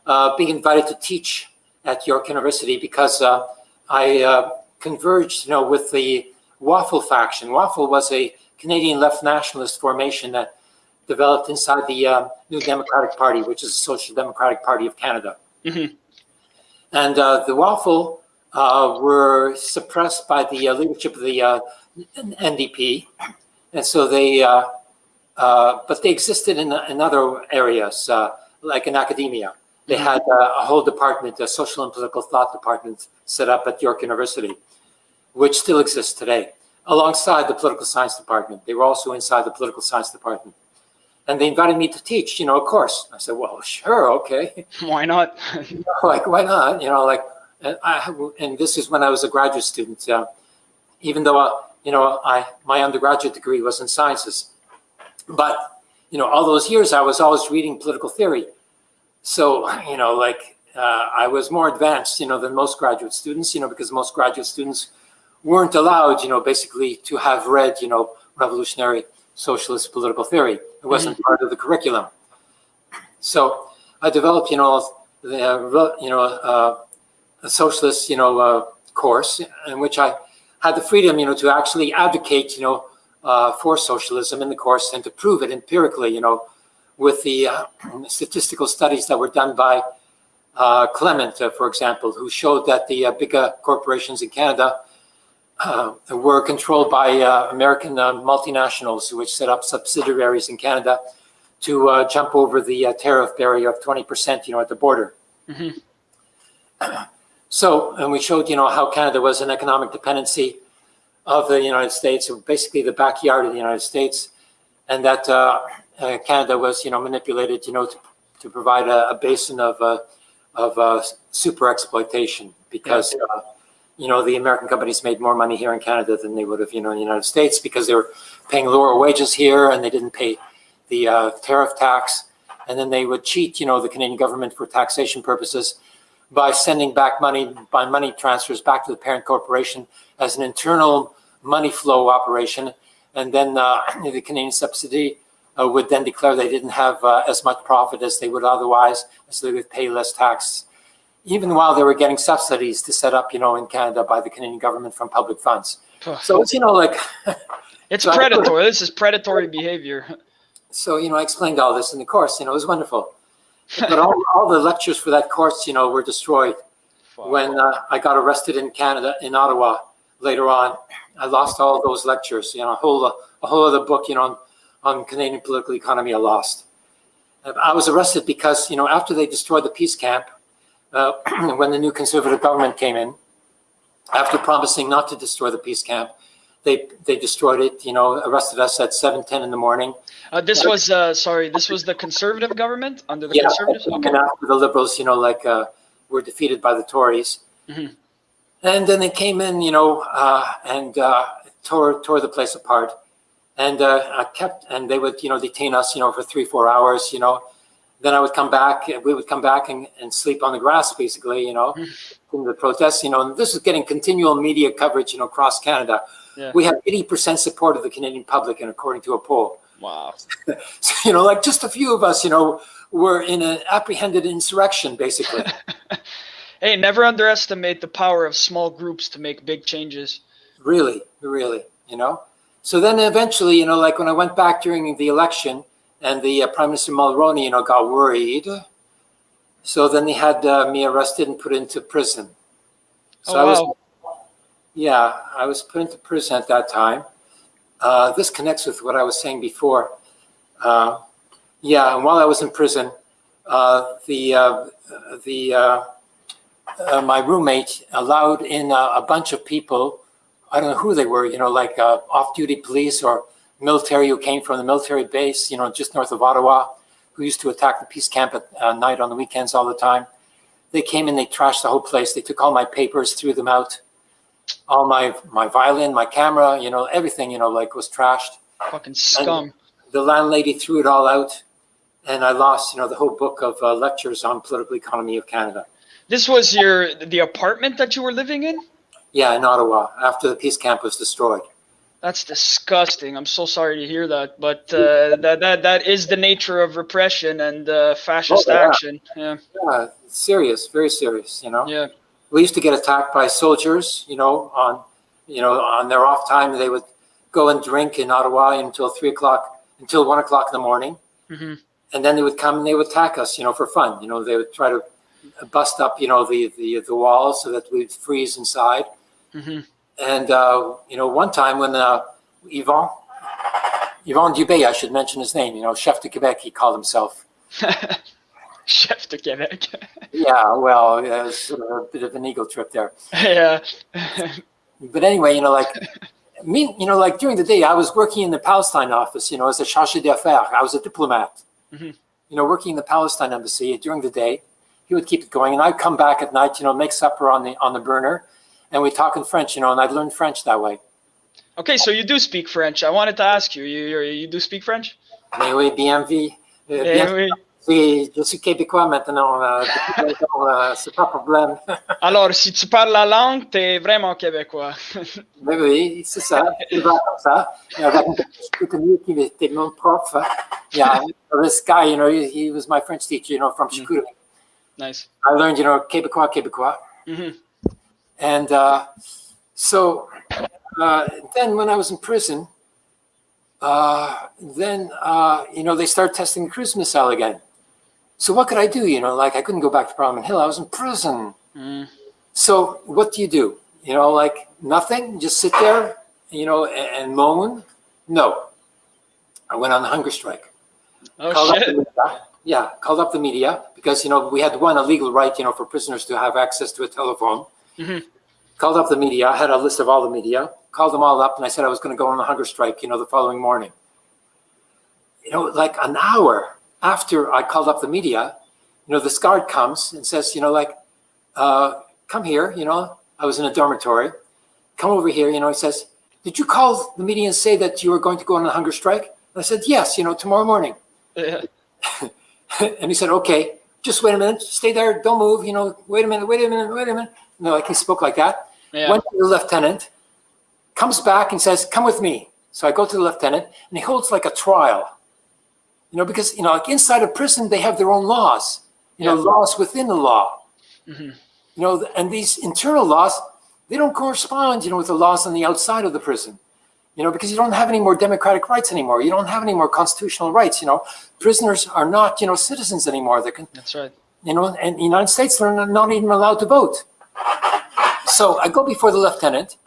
uh, being invited to teach at York University because uh, I uh, converged, you know, with the Waffle faction. Waffle was a Canadian left nationalist formation that developed inside the uh, New Democratic Party, which is the Social Democratic Party of Canada. Mhm. And uh, the Waffle uh, were suppressed by the uh, leadership of the uh, NDP, and so they, uh, but they existed in, in other areas, uh, like in academia. They had uh, a whole department, a social and political thought department, set up at York University, which still exists today, alongside the political science department. They were also inside the political science department. And they invited me to teach, you know, a course. I said, well, sure, okay. Why not? like, why not? You know, like, and, I, and this is when I was a graduate student. Uh, even though, uh, you know, I my undergraduate degree was in sciences. But, you know, all those years I was always reading political theory. So, you know, like, uh, I was more advanced, you know, than most graduate students, you know, because most graduate students weren't allowed, you know, basically to have read, you know, revolutionary socialist political theory. It wasn't part of the curriculum. So I developed, you know, the, uh, you know, uh, a socialist, you know, uh, course in which I had the freedom, you know, to actually advocate, you know, uh, for socialism in the course and to prove it empirically, you know, with the uh, statistical studies that were done by uh, Clement, uh, for example, who showed that the uh, bigger corporations in Canada uh, were controlled by uh, American uh, multinationals, which set up subsidiaries in Canada to uh, jump over the uh, tariff barrier of 20%, you know, at the border. Mhm. So, and we showed, you know, how Canada was an economic dependency of the United States, basically the backyard of the United States, and that uh, uh, Canada was, you know, manipulated, you know, to, to provide a, a basin of uh, of uh, super exploitation because, uh, you know, the American companies made more money here in Canada than they would have, you know, in the United States because they were paying lower wages here and they didn't pay the uh, tariff tax, and then they would cheat, you know, the Canadian government for taxation purposes by sending back money by money transfers back to the parent corporation as an internal money flow operation, and then uh, the Canadian subsidy uh, would then declare they didn't have uh, as much profit as they would otherwise, so they would pay less tax, even while they were getting subsidies to set up, you know, in Canada by the Canadian government from public funds. So it's, you know, like, It's So predatory. This is predatory behavior. so, you know, I explained all this in the course, you know, it was wonderful. But all, all the lectures for that course, you know, were destroyed when uh, I got arrested in Canada, in Ottawa, later on. I lost all those lectures, you know, a whole, a whole other book, you know, on, on Canadian political economy I lost. I was arrested because, you know, after they destroyed the peace camp, uh, when the new conservative government came in, after promising not to destroy the peace camp, they, they destroyed it, you know, arrested us at 7:10 in the morning. Uh, this was uh, sorry. This was the conservative government under the Yeah, conservatives. Okay. And after the liberals, you know, like, uh, were defeated by the Tories. Mhm. And then they came in, you know, uh, and, uh, tore, tore the place apart. And, uh, I kept, and they would, you know, detain us, you know, for three, four hours, you know. Then I would come back, we would come back and, and sleep on the grass, basically, you know, in the protests, you know, and this is getting continual media coverage, you know, across Canada. Yeah. We have 80% support of the Canadian public, and according to a poll. Wow. So, you know, like just a few of us, you know, were in an apprehended insurrection, basically. Hey, never underestimate the power of small groups to make big changes. really, really, you know. So then eventually, you know, like when I went back during the election and the uh, Prime Minister Mulroney, you know, got worried. So then they had uh, me arrested and put into prison. So I Oh was, yeah, I was put into prison at that time. Uh, this connects with what I was saying before. Uh, yeah, and while I was in prison, uh, the uh, the uh, uh, my roommate allowed in a, bunch of people. I don't know who they were. You know, like off-duty police or military who came from the military base. You know, just north of Ottawa, who used to attack the peace camp at night on the weekends all the time. They came in, they trashed the whole place. They took all my papers, threw them out. All my my violin, my camera, you know, everything, you know, like was trashed Fucking scum. the landlady threw it all out and I lost, you know, the whole book of uh, lectures on political economy of Canada. This was your the apartment that you were living in. Yeah, in Ottawa, after the peace camp was destroyed. That's disgusting. I'm so sorry to hear that, but uh, that that that is the nature of repression and uh, fascist Oh, yeah. action. Yeah, Yeah, serious, very serious, you know. yeah, We used to get attacked by soldiers, you know, on, you know, on their off time. They would go and drink in Ottawa until three o'clock, until one o'clock in the morning. hmm And then they would come and they would attack us, you know, for fun. You know, they would try to bust up, you know, the, the, the walls so that we'd freeze inside. hmm And, uh, you know, one time when uh, Yvon, Yvon Dubé, I should mention his name, you know, chef de Quebec, he called himself. Chef de Quebec. Yeah, well, it was sort of a bit of an ego trip there. yeah. But anyway, you know, like me, you know, like during the day, I was working in the Palestine office, you know, as a chargé d'affaires. I was a diplomat, Mhm. you know, working in the Palestine embassy during the day. He would keep it going, and I'd come back at night, you know, make supper on the on the burner, and we talk in French, you know, and I'd learn French that way. Okay, so you do speak French. I wanted to ask you. You you, you do speak French? Mais oui, bien vu. Eh bien oui. Oui, je suis québécois maintenant, euh, depuis longtemps, euh, c'est pas un problème. Alors, si tu parles la langue, t'es vraiment québécois. Mais oui, c'est ça, c'est vrai comme ça. Et avec un qui était mon prof. Yeah, this guy, you know, he, he was my French teacher, you know, from Chicoutimi. nice. I learned, you know, Québécois, Québécois. hmm And uh, so uh, then when I was in prison, uh, then, uh, you know, they start testing the cruise missile again. So what could I do? You know, like I couldn't go back to Parliament Hill. I was in prison. Mm. So what do you do? You know, like nothing, just sit there, you know, and, and moan? No. I went on a hunger strike. Oh Called shit. Yeah, called up the media because, you know, we had one illegal right, you know, for prisoners to have access to a telephone. Mhm. Called up the media, I had a list of all the media, called them all up, and I said I was going to go on a hunger strike, you know, the following morning. You know, like an hour after I called up the media, you know, this guard comes and says, you know, like, uh, come here, you know, I was in a dormitory, come over here, you know, he says, did you call the media and say that you were going to go on a hunger strike? And I said, yes, you know, tomorrow morning. Yeah. and he said, okay, just wait a minute, stay there, don't move, you know, wait a minute, wait a minute, wait a minute. You know, like he spoke like that. Yeah. Went to the lieutenant, comes back and says, come with me. So I go to the lieutenant and he holds like a trial. You know, because, you know, like inside a prison, they have their own laws, you know, laws within the law. Mhm. You know, and these internal laws, they don't correspond, you know, with the laws on the outside of the prison. You know, because you don't have any more democratic rights anymore. You don't have any more constitutional rights. You know, prisoners are not, you know, citizens anymore. They're, con- That's right. you know, and the United States they're not even allowed to vote. So I go before the lieutenant,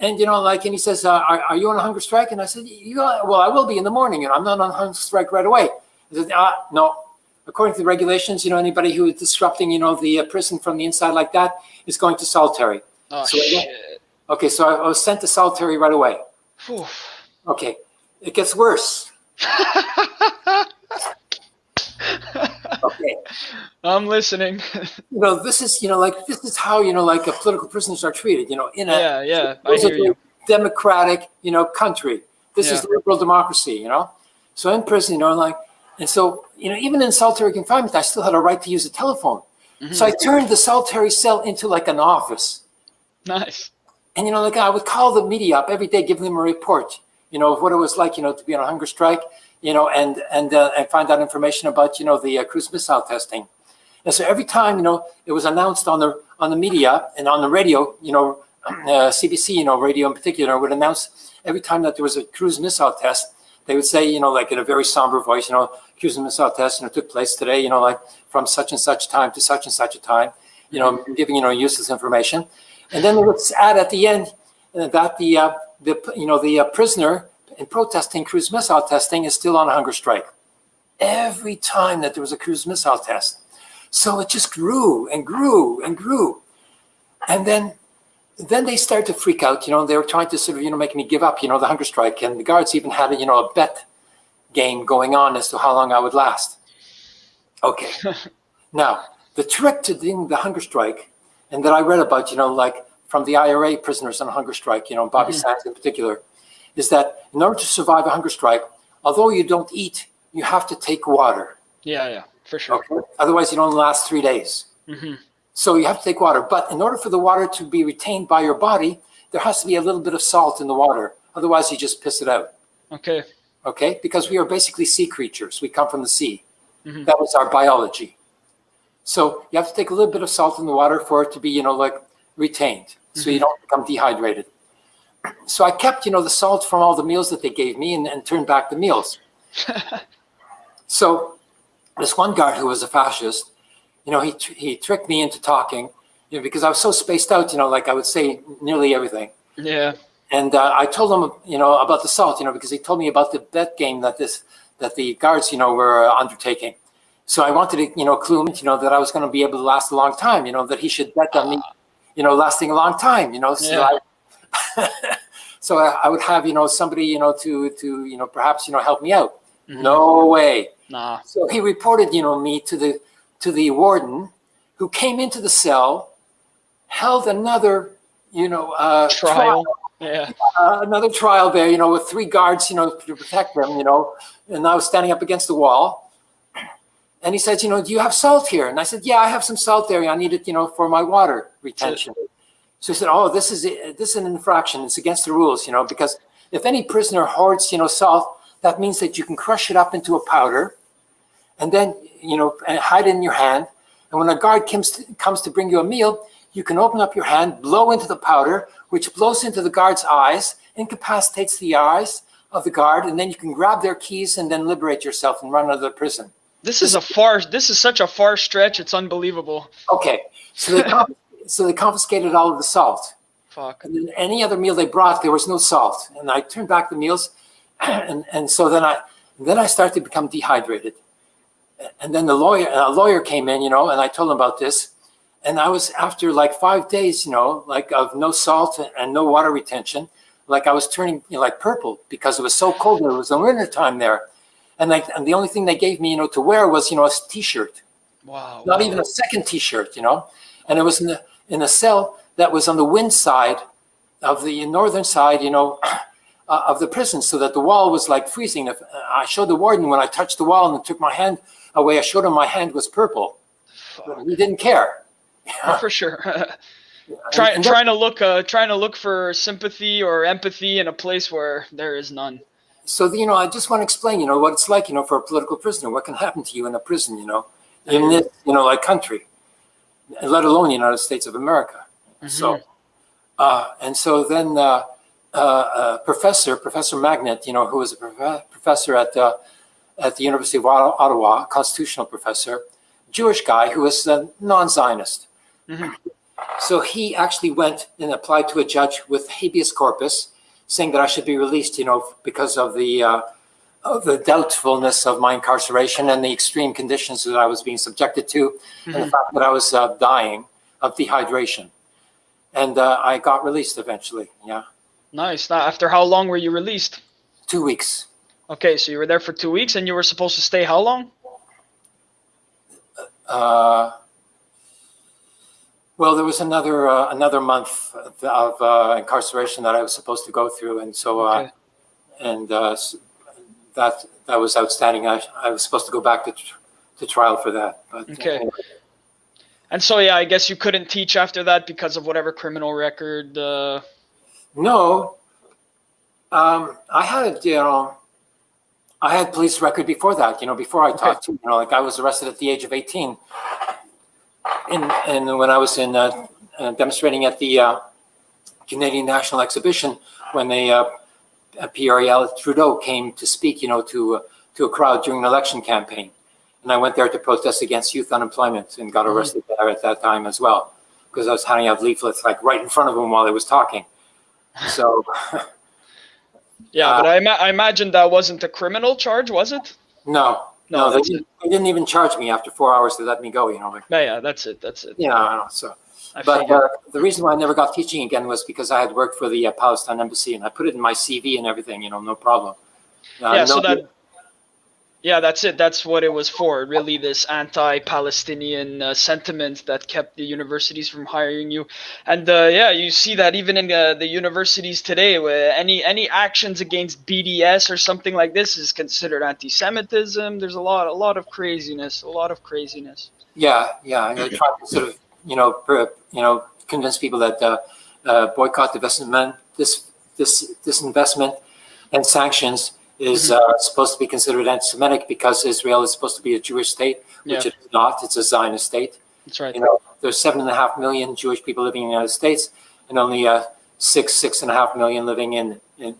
and you know, like, and he says, uh, are, "Are you on a hunger strike?" And I said, "You, are- well, I will be in the morning, and I'm not on hunger strike right away." He said, "Ah, no. According to the regulations, you know, anybody who is disrupting, you know, the uh, prison from the inside like that is going to solitary." Oh So shit. Okay, so I, I was sent to solitary right away. Phew. Okay, it gets worse. Okay. I'm listening. you know, this is, you know, like this is how, you know, like uh, political prisoners are treated, you know, in a yeah, yeah. I hear you. democratic, you know, country. This is liberal democracy, you know. So in prison, you know, like, and so, you know, even in solitary confinement, I still had a right to use a telephone. So I turned the solitary cell into like an office. Nice. And, you know, like I would call the media up every day, give them a report, you know, of what it was like, you know, to be on a hunger strike, you know, and, and, uh, and find out information about, you know, the uh, cruise missile testing. And so every time, you know, it was announced on the, on the media and on the radio, you know, uh, CBC, you know, radio in particular would announce every time that there was a cruise missile test, they would say, you know, like in a very somber voice, you know, cruise missile test, you know, took place today, you know, like from such and such time to such and such a time, you know, giving, you know, useless information. And then they would add at the end uh, that the, uh, the you know, the uh, prisoner in protesting cruise missile testing is still on a hunger strike. Every time that there was a cruise missile test. So it just grew and grew and grew. And then then they started to freak out, you know, they were trying to sort of, you know, make me give up, you know, the hunger strike. And the guards even had, a, you know, a bet game going on as to how long I would last. Okay. now, the trick to doing the hunger strike, and that I read about, you know, like from the IRA prisoners on hunger strike, you know, Bobby mm-hmm. Sands in particular, is that in order to survive a hunger strike, although you don't eat, you have to take water. Yeah, yeah, for sure. Okay. Otherwise, you don't last three days. hmm So you have to take water. But in order for the water to be retained by your body, there has to be a little bit of salt in the water, Otherwise, you just piss it out. Okay. Okay, because we are basically sea creatures. We come from the sea. Mhm. That was our biology. So you have to take a little bit of salt in the water for it to be, you know, like retained, so you don't become dehydrated. So I kept, you know, the salt from all the meals that they gave me and, and turned back the meals. So this one guard who was a fascist, you know, he tr- he tricked me into talking, you know, because I was so spaced out, you know, like I would say nearly everything. Yeah. And uh, I told him, you know, about the salt, you know, because he told me about the bet game that this that the guards, you know, were uh, undertaking. So I wanted to, you know, clue him, you know, that I was going to be able to last a long time, you know, that he should bet on me, you know, lasting a long time, you know. So Yeah. I, so I, I would have, you know, somebody, you know, to to you know, perhaps, you know, help me out. Mhm. No way. Nah. So he reported, you know, me to the to the warden, who came into the cell, held another, you know, uh, Trial. Yeah. uh, another trial there, you know, with three guards, you know, to protect them, you know, and I was standing up against the wall. And he said, you know, do you have salt here? And I said, yeah, I have some salt there. I need it, you know, for my water retention. So he said, oh, this is this is an infraction. It's against the rules, you know, because if any prisoner hoards, you know, salt, that means that you can crush it up into a powder, and then, you know, and hide it in your hand. And when a guard comes to, comes to bring you a meal, you can open up your hand, blow into the powder, which blows into the guard's eyes, incapacitates the eyes of the guard, and then you can grab their keys and then liberate yourself and run out of the prison. This is a far. This is such a far stretch. It's unbelievable. Okay, so conf- so they confiscated all of the salt, Fuck. and then any other meal they brought, there was no salt. And I turned back the meals, and and so then I then I started to become dehydrated. And then the lawyer a lawyer came in, you know, and I told him about this, and I was after like five days, you know, like of no salt and no water retention, like I was turning you know, like purple because it was so cold. It was the winter time there, and like and the only thing they gave me, you know, to wear was you know a t-shirt Wow. not wow. even a second T-shirt, you know. And it was in, the, in a cell that was on the wind side of the northern side, you know, uh, of the prison, so that the wall was like freezing. If I showed the warden when I touched the wall and took my hand away, I showed him my hand was purple. He didn't care. For sure. Try, And that- trying to look, uh, trying to look for sympathy or empathy in a place where there is none. so you know, I just want to explain, you know, what it's like, you know, for a political prisoner, what can happen to you in a prison, you know, in this, you know, like country, let alone the United States of America. So, uh, and so then uh, uh, uh, Professor Professor Magnet, you know, who was a prof- professor at the at the University of Ottawa, constitutional professor, Jewish guy who was a non-Zionist. Mhm. So he actually went and applied to a judge with habeas corpus, saying that I should be released, you know, because of the uh, the doubtfulness of my incarceration and the extreme conditions that I was being subjected to, and the fact that I was uh, dying of dehydration. And uh, I got released eventually. Yeah, Nice. Now, after how long were you released? two weeks. Okay, so you were there for two weeks, and you were supposed to stay how long? Uh, well, there was another uh, another month of uh, incarceration that I was supposed to go through, and so uh, Okay. and uh, that that was outstanding. I, I was supposed to go back to tr- to trial for that. But Okay. anyway. And so, yeah, I guess you couldn't teach after that because of whatever criminal record. Uh, No, um, I had you know, I had police record before that. You know, before I taught too. You know, like I was arrested at the age of eighteen, and and when I was in uh, uh, demonstrating at the uh, Canadian National Exhibition when they uh, Pierre Elliott Trudeau came to speak, you know, to uh, to a crowd during an election campaign, and I went there to protest against youth unemployment and got Mhm. arrested there at that time as well because I was handing out leaflets like right in front of him while he was talking. So. yeah, Uh, but I, ima- I imagine that wasn't a criminal charge, was it? No, No, no, they didn't, they didn't even charge me after four hours to let me go. You know, like, Yeah, yeah, that's it. That's it. you I don't know, so. But uh, the reason why I never got teaching again was because I had worked for the uh, Palestine embassy and I put it in my CV and everything. You know, no problem. Uh, yeah, so that. Yeah, that's it. That's what it was for. Really, this anti-Palestinian uh, sentiment that kept the universities from hiring you, and uh, yeah, you see that even in uh, the universities today, where any any actions against BDS or something like this is considered anti-Semitism. There's a lot, a lot of craziness, a lot of craziness. Yeah, yeah. And I tried to sort of, you know, per, you know, convince people that uh, uh, boycott, divestment, this this disinvestment and sanctions is uh, supposed to be considered anti-Semitic because Israel is supposed to be a Jewish state, which Yeah. it is not. It's a Zionist state. That's right. You know, there's seven and a half million Jewish people living in the United States, and only uh, six, six and a half million living in, in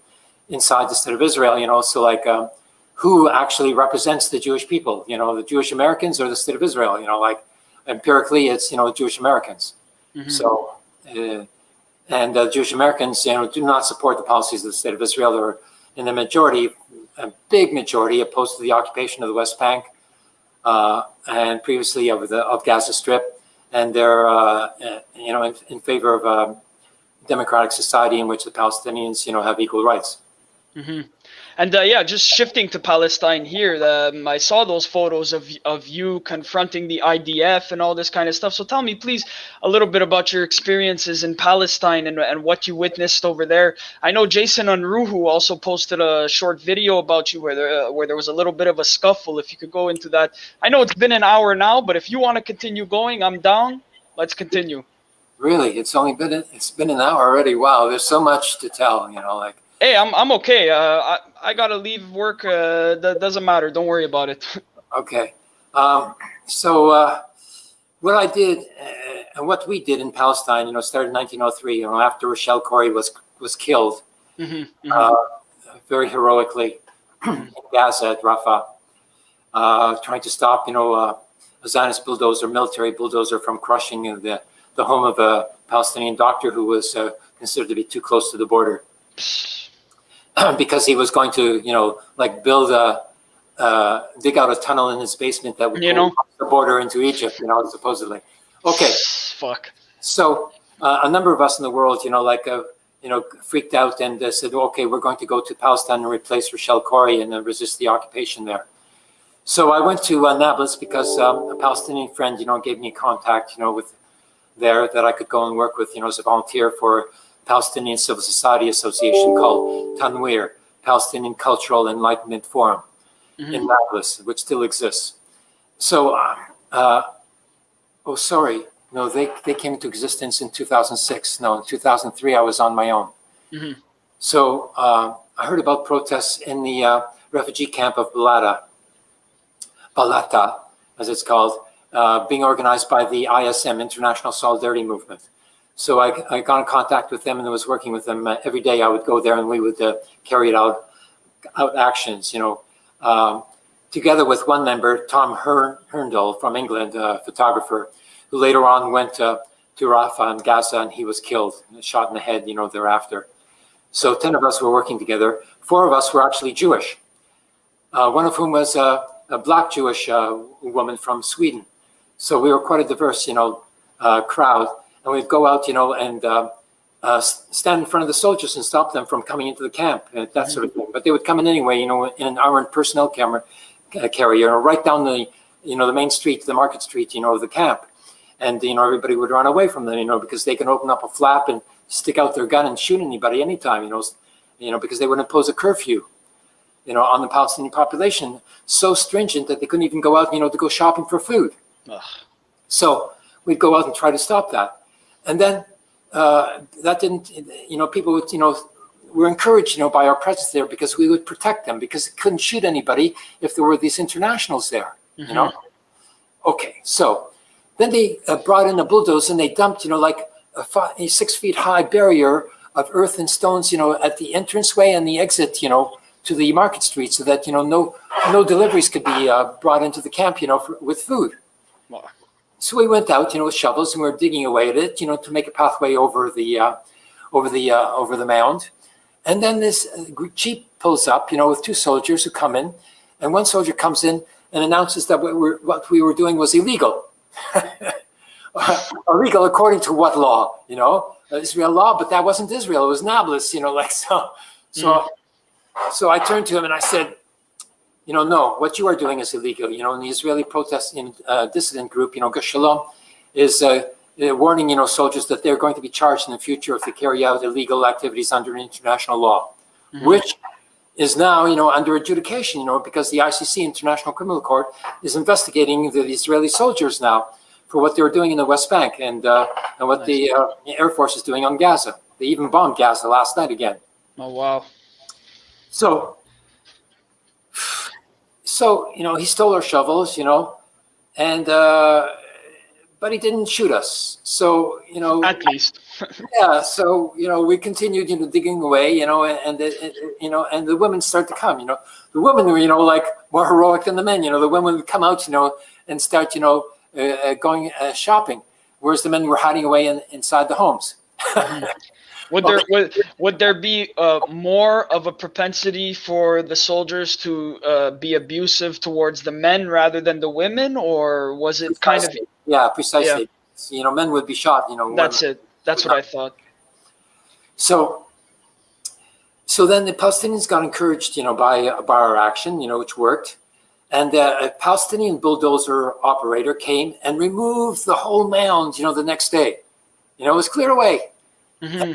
inside the state of Israel. You know, so like, um, who actually represents the Jewish people? You know, the Jewish Americans or the state of Israel? You know, like empirically, it's you know Jewish Americans. Mhm. So, uh, and uh, Jewish Americans, you know, do not support the policies of the state of Israel. They're in the majority, a big majority, opposed to the occupation of the West Bank uh, and previously of the of Gaza Strip, and they're uh, uh, you know in, in favor of a democratic society in which the Palestinians, you know, have equal rights. hmm And uh, yeah, just shifting to Palestine here, um, I saw those photos of of you confronting the IDF and all this kind of stuff. So tell me, please, a little bit about your experiences in Palestine and, and what you witnessed over there. I know Jason Unruhe also posted a short video about you where there, uh, where there was a little bit of a scuffle. If you could go into that, I know it's been an hour now, but if you want to continue going, I'm down. Let's continue. Really, it's only been it's been an hour already. Wow, there's so much to tell. You know, like Hey, I'm I'm okay. Uh, I I gotta leave work. Uh, that doesn't matter. Don't worry about it. Okay. Um, so uh, what I did uh, and what we did in Palestine, you know, started in 1903. You know, after Rochelle Corrie was was killed hmm uh, very heroically in Gaza at Rafah, uh, trying to stop, you know, uh, a Zionist bulldozer, military bulldozer, from crushing the the home of a Palestinian doctor who was uh, considered to be too close to the border. because he was going to, you know, like build a, uh, dig out a tunnel in his basement that would You know. the border into Egypt, you know, supposedly. Okay, Fuck. so uh, a number of us in the world, you know, like, uh, you know, freaked out and uh, said, okay, we're going to go to Palestine and replace Rochelle Corrie and uh, resist the occupation there. So I went to uh, Nablus because um, a Palestinian friend, you know, gave me contact, you know, with there that I could go and work with, you know, as a volunteer for Palestinian Civil Society Association called Tanweer, Palestinian Cultural Enlightenment Forum in Nablus, which still exists. So, uh, uh, oh, sorry, no, they, they came into existence in 2006. No, in 2003, I was on my own. Mhm. So uh, I heard about protests in the uh, refugee camp of Balata, Balata, as it's called, uh, being organized by the ISM, International Solidarity Movement. So I, I got in contact with them and I was working with them. Uh, every day I would go there and we would uh, carry out, out actions, you know, um, together with one member, Tom Hern, Hurndall from England, a photographer, who later on went uh, to Rafah and Gaza and he was killed, shot in the head, you know, thereafter. So 10 of us were working together. Four of us were actually Jewish, uh, one of whom was a, a black Jewish uh, woman from Sweden. So we were quite a diverse, you know, uh, crowd. And we'd go out, you know, and uh, uh, stand in front of the soldiers and stop them from coming into the camp, and that sort of thing. But they would come in anyway, you know, in an armored personnel camera, uh, carrier, right down the, you know, the main street, the market street, you know, of the camp. And, you know, everybody would run away from them, you know, because they can open up a flap and stick out their gun and shoot anybody anytime, you know, you know, because they would impose a curfew, you know, on the Palestinian population, so stringent that they couldn't even go out, you know, to go shopping for food. Ugh. So we'd go out and try to stop that. And then uh, that didn't, you know, people would, you know, were encouraged, you know, by our presence there because we would protect them because it couldn't shoot anybody if there were these internationals there, you know? Okay, so then they uh, brought in a bulldozer and they dumped, you know, like a, five, a six feet high barrier of earth and stones, you know, at the entranceway and the exit, you know, to the market street so that, you know, no, no deliveries could be uh, brought into the camp, you know, for, with food. Wow. So we went out, you know, with shovels and we were digging away at it, you know, to make a pathway over the, uh, over the, uh, over the mound. And then this uh, jeep pulls up, you know, with two soldiers who come in, and one soldier comes in and announces that what, we're, what we were doing was illegal. illegal according to what law? You know, Uh, Israel law, but that wasn't Israel. It was Nablus. You know, like so. So, so I turned to him and I said, you know, no, what you are doing is illegal. You know, and the Israeli protesting uh, dissident group, you know, Gush Shalom, is uh, uh, warning, you know, soldiers that they're going to be charged in the future if they carry out illegal activities under international law, which is now, you know, under adjudication, you know, because the ICC, International Criminal Court, is investigating the Israeli soldiers now for what they were doing in the West Bank and uh, and what the uh, Air Force is doing on Gaza. They even bombed Gaza last night again. Oh wow. So, so you know, he stole our shovels, you know, and uh, but he didn't shoot us. So you know, At least. yeah. So you know, we continued, you know, digging away, you know, and, and you know, and the women start to come. You know, the women were, you know, like more heroic than the men. You know, the women would come out, you know, and start, you know, uh, uh, going uh, shopping, whereas the men were hiding away in, inside the homes. Would there would, would there be uh, more of a propensity for the soldiers to uh, be abusive towards the men rather than the women, or was it kind of Precisely. yeah, precisely. You know, men would be shot. You know, that's it? That's what I thought. So, so then the Palestinians got encouraged, you know, by by our action, you know, which worked, and uh, a Palestinian bulldozer operator came and removed the whole mound, you know, the next day. You know, it was cleared away. hmm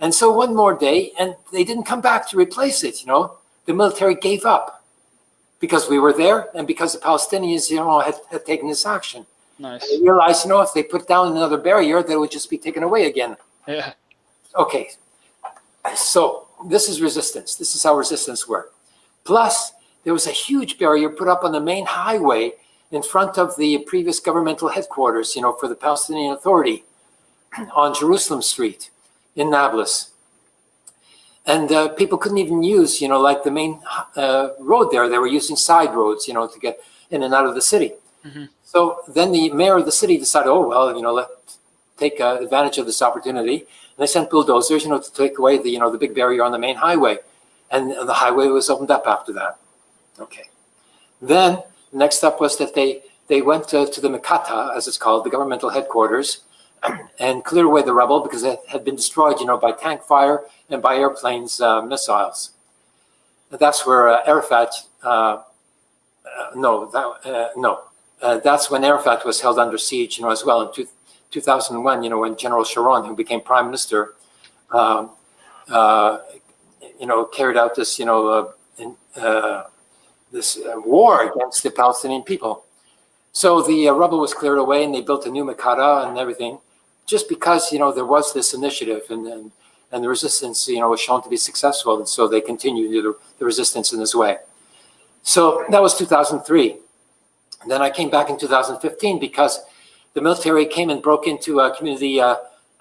And so one more day, and they didn't come back to replace it. You know, the military gave up because we were there, and because the Palestinians, you know, had, had taken this action. Nice. They realized, you know, if they put down another barrier, that would just be taken away again. Yeah. Okay, so this is resistance. This is how resistance worked. Plus, there was a huge barrier put up on the main highway in front of the previous governmental headquarters, you know, for the Palestinian Authority on Jerusalem Street in Nablus. And uh, people couldn't even use, you know, like the main uh, road there. They were using side roads, you know, to get in and out of the city. Mhm. So then the mayor of the city decided, oh, well, you know, let's take uh, advantage of this opportunity. And they sent bulldozers, you know, to take away the, you know, the big barrier on the main highway. And the highway was opened up after that. Okay. Then the next step was that they, they went to, to the Mikata, as it's called, the governmental headquarters, and clear away the rubble because it had been destroyed, you know, by tank fire and by airplanes, uh, missiles. And that's where uh, Arafat, uh, uh, no, that, uh, no, uh, that's when Arafat was held under siege, you know, as well in two, 2001, you know, when General Sharon, who became prime minister, um, you know, carried out this, you know, in, this war against the Palestinian people. So the rubble was cleared away, and they built a new Makata and everything, just because you know there was this initiative, and and, and the resistance, you know, was shown to be successful, and so they continued the, the resistance in this way. So that was 2003. And then I came back in 2015 because the military came and broke into a community uh,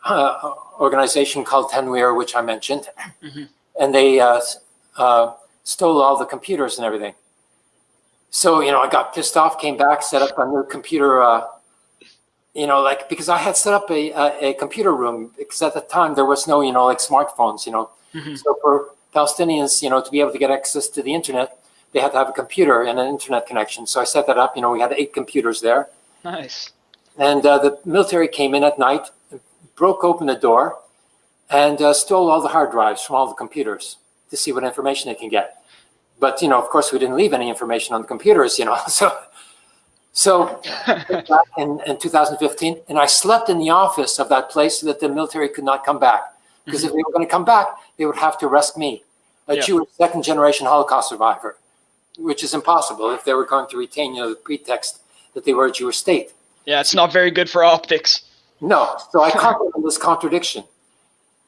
uh, organization called Tenwir, which I mentioned, Mhm. and they uh, uh, stole all the computers and everything. So you know, I got pissed off, came back, set up a new computer. You know, like because I had set up a, a a computer room because at the time there was no you know like smartphones. You know, Mhm. so for Palestinians, you know, to be able to get access to the internet, they had to have a computer and an internet connection. So I set that up. You know, we had eight computers there. Nice. And uh, the military came in at night, broke open the door, and uh, stole all the hard drives from all the computers to see what information they can get. But you know, of course, we didn't leave any information on the computers. You know, so so back in, in 2015, and I slept in the office of that place so that the military could not come back. Because if mm-hmm. they were going to come back, they would have to arrest me, a Yeah. Jewish second generation Holocaust survivor, which is impossible if they were going to retain you know, the pretext that they were a Jewish state. yeah, it's not very good for optics. No, so I in this contradiction.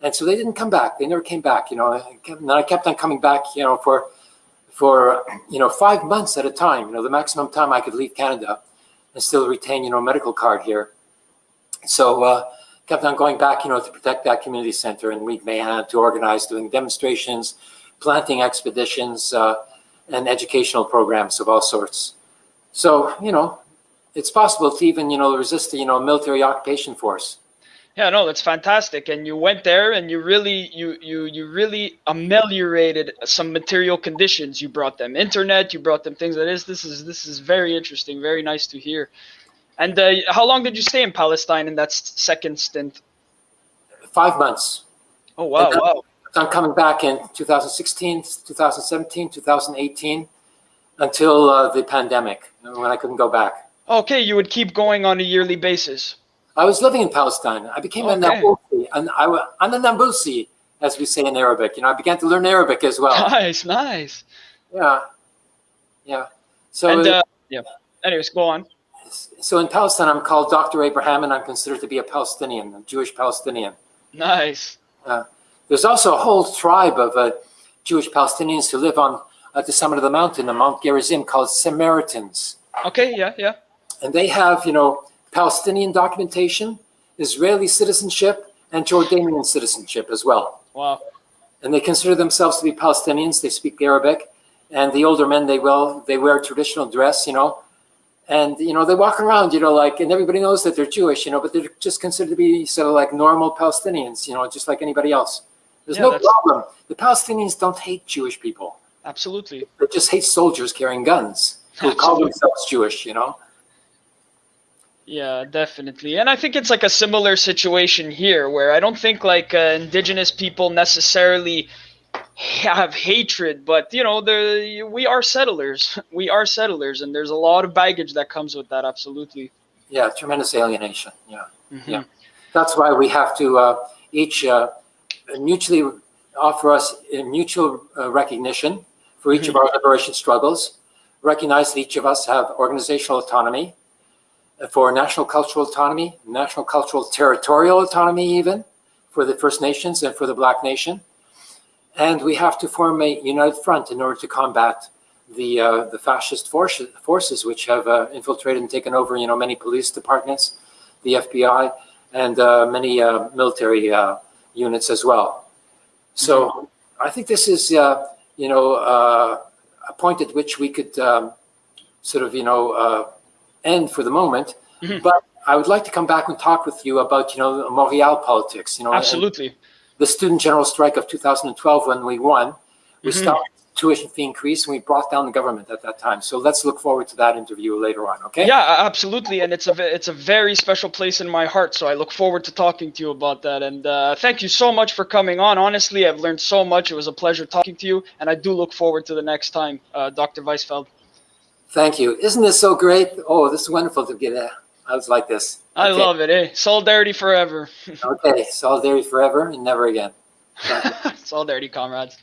And so they didn't come back. They never came back, you know. And I kept on coming back, you know, for, for, you know, five months at a time, you know, the maximum time I could leave Canada and still retain, you know, a medical card here. So uh, kept on going back, you know, to protect that community center and lead Mayhem to organize doing demonstrations, planting expeditions, uh, and educational programs of all sorts. So, you know, it's possible to even, you know, resist, the you know, military occupation force. Yeah, no, that's fantastic. And you went there and you really you you you really ameliorated some material conditions. You brought them internet, you brought them things that is this. Is this is very interesting, very nice to hear. And uh, how long did you stay in Palestine in that second stint? Five months. Oh wow, then- wow. I'm coming back in 2016, 2017, 2018, until uh, the pandemic, when I couldn't go back. Okay, you would keep going on a yearly basis. I was living in Palestine. I became a Okay. Nabusi, and I, I'm a Nambusi, as we say in Arabic. You know, I began to learn Arabic as well. Nice, nice. yeah, yeah. So, And uh, yeah. Anyways, go on. so in Palestine, I'm called Dr. Abraham, and I'm considered to be a Palestinian, a Jewish Palestinian. Nice. There's also a whole tribe of uh, Jewish Palestinians who live on at the summit of the mountain, on Mount Gerizim, called Samaritans. Okay, yeah, yeah. And they have, you know, Palestinian documentation, Israeli citizenship, and Jordanian citizenship as well. Wow. And they consider themselves to be Palestinians. They speak Arabic, and the older men they will they wear traditional dress, you know, and you know they walk around, you know, like, and everybody knows that they're Jewish, you know, but they're just considered to be sort of like normal Palestinians, you know, just like anybody else. There's Yeah, no that's- problem. The Palestinians don't hate Jewish people. Absolutely. They just hate soldiers carrying guns who call themselves Jewish, you know. Yeah, definitely. And I think it's like a similar situation here where I don't think like uh, indigenous people necessarily have hatred, but you know, the we are settlers. We are settlers and there's a lot of baggage that comes with that absolutely. Yeah, tremendous alienation. Yeah. Mhm. Yeah. That's why we have to uh, each uh, mutually offer us a mutual uh, recognition for each of our liberation struggles, recognize that each of us have organizational autonomy, for national cultural autonomy, national cultural territorial autonomy even, for the First Nations and for the Black Nation. And we have to form a united front in order to combat the uh, the fascist forces, forces which have uh, infiltrated and taken over, you know, many police departments, the FBI, and uh, many uh, military uh, units as well. So I think this is, uh, you know, a point at which we could um, sort of, you know, end for the moment. Mhm. But I would like to come back and talk with you about, you know, Montreal politics. You know, Absolutely. the student general strike of 2012 when we won, we Mhm. stopped tuition fee increase and we brought down the government at that time. So let's look forward to that interview later on. Okay. Yeah, absolutely, and it's a it's a very special place in my heart. So I look forward to talking to you about that. And uh, thank you so much for coming on. Honestly, I've learned so much. It was a pleasure talking to you, and I do look forward to the next time, uh, Dr. Weizfeld. Thank you. Isn't this so great? Oh, this is wonderful to get. I was like this. I Okay. love it. Eh? Solidarity forever. Okay, solidarity forever and never again. Solidarity, comrades.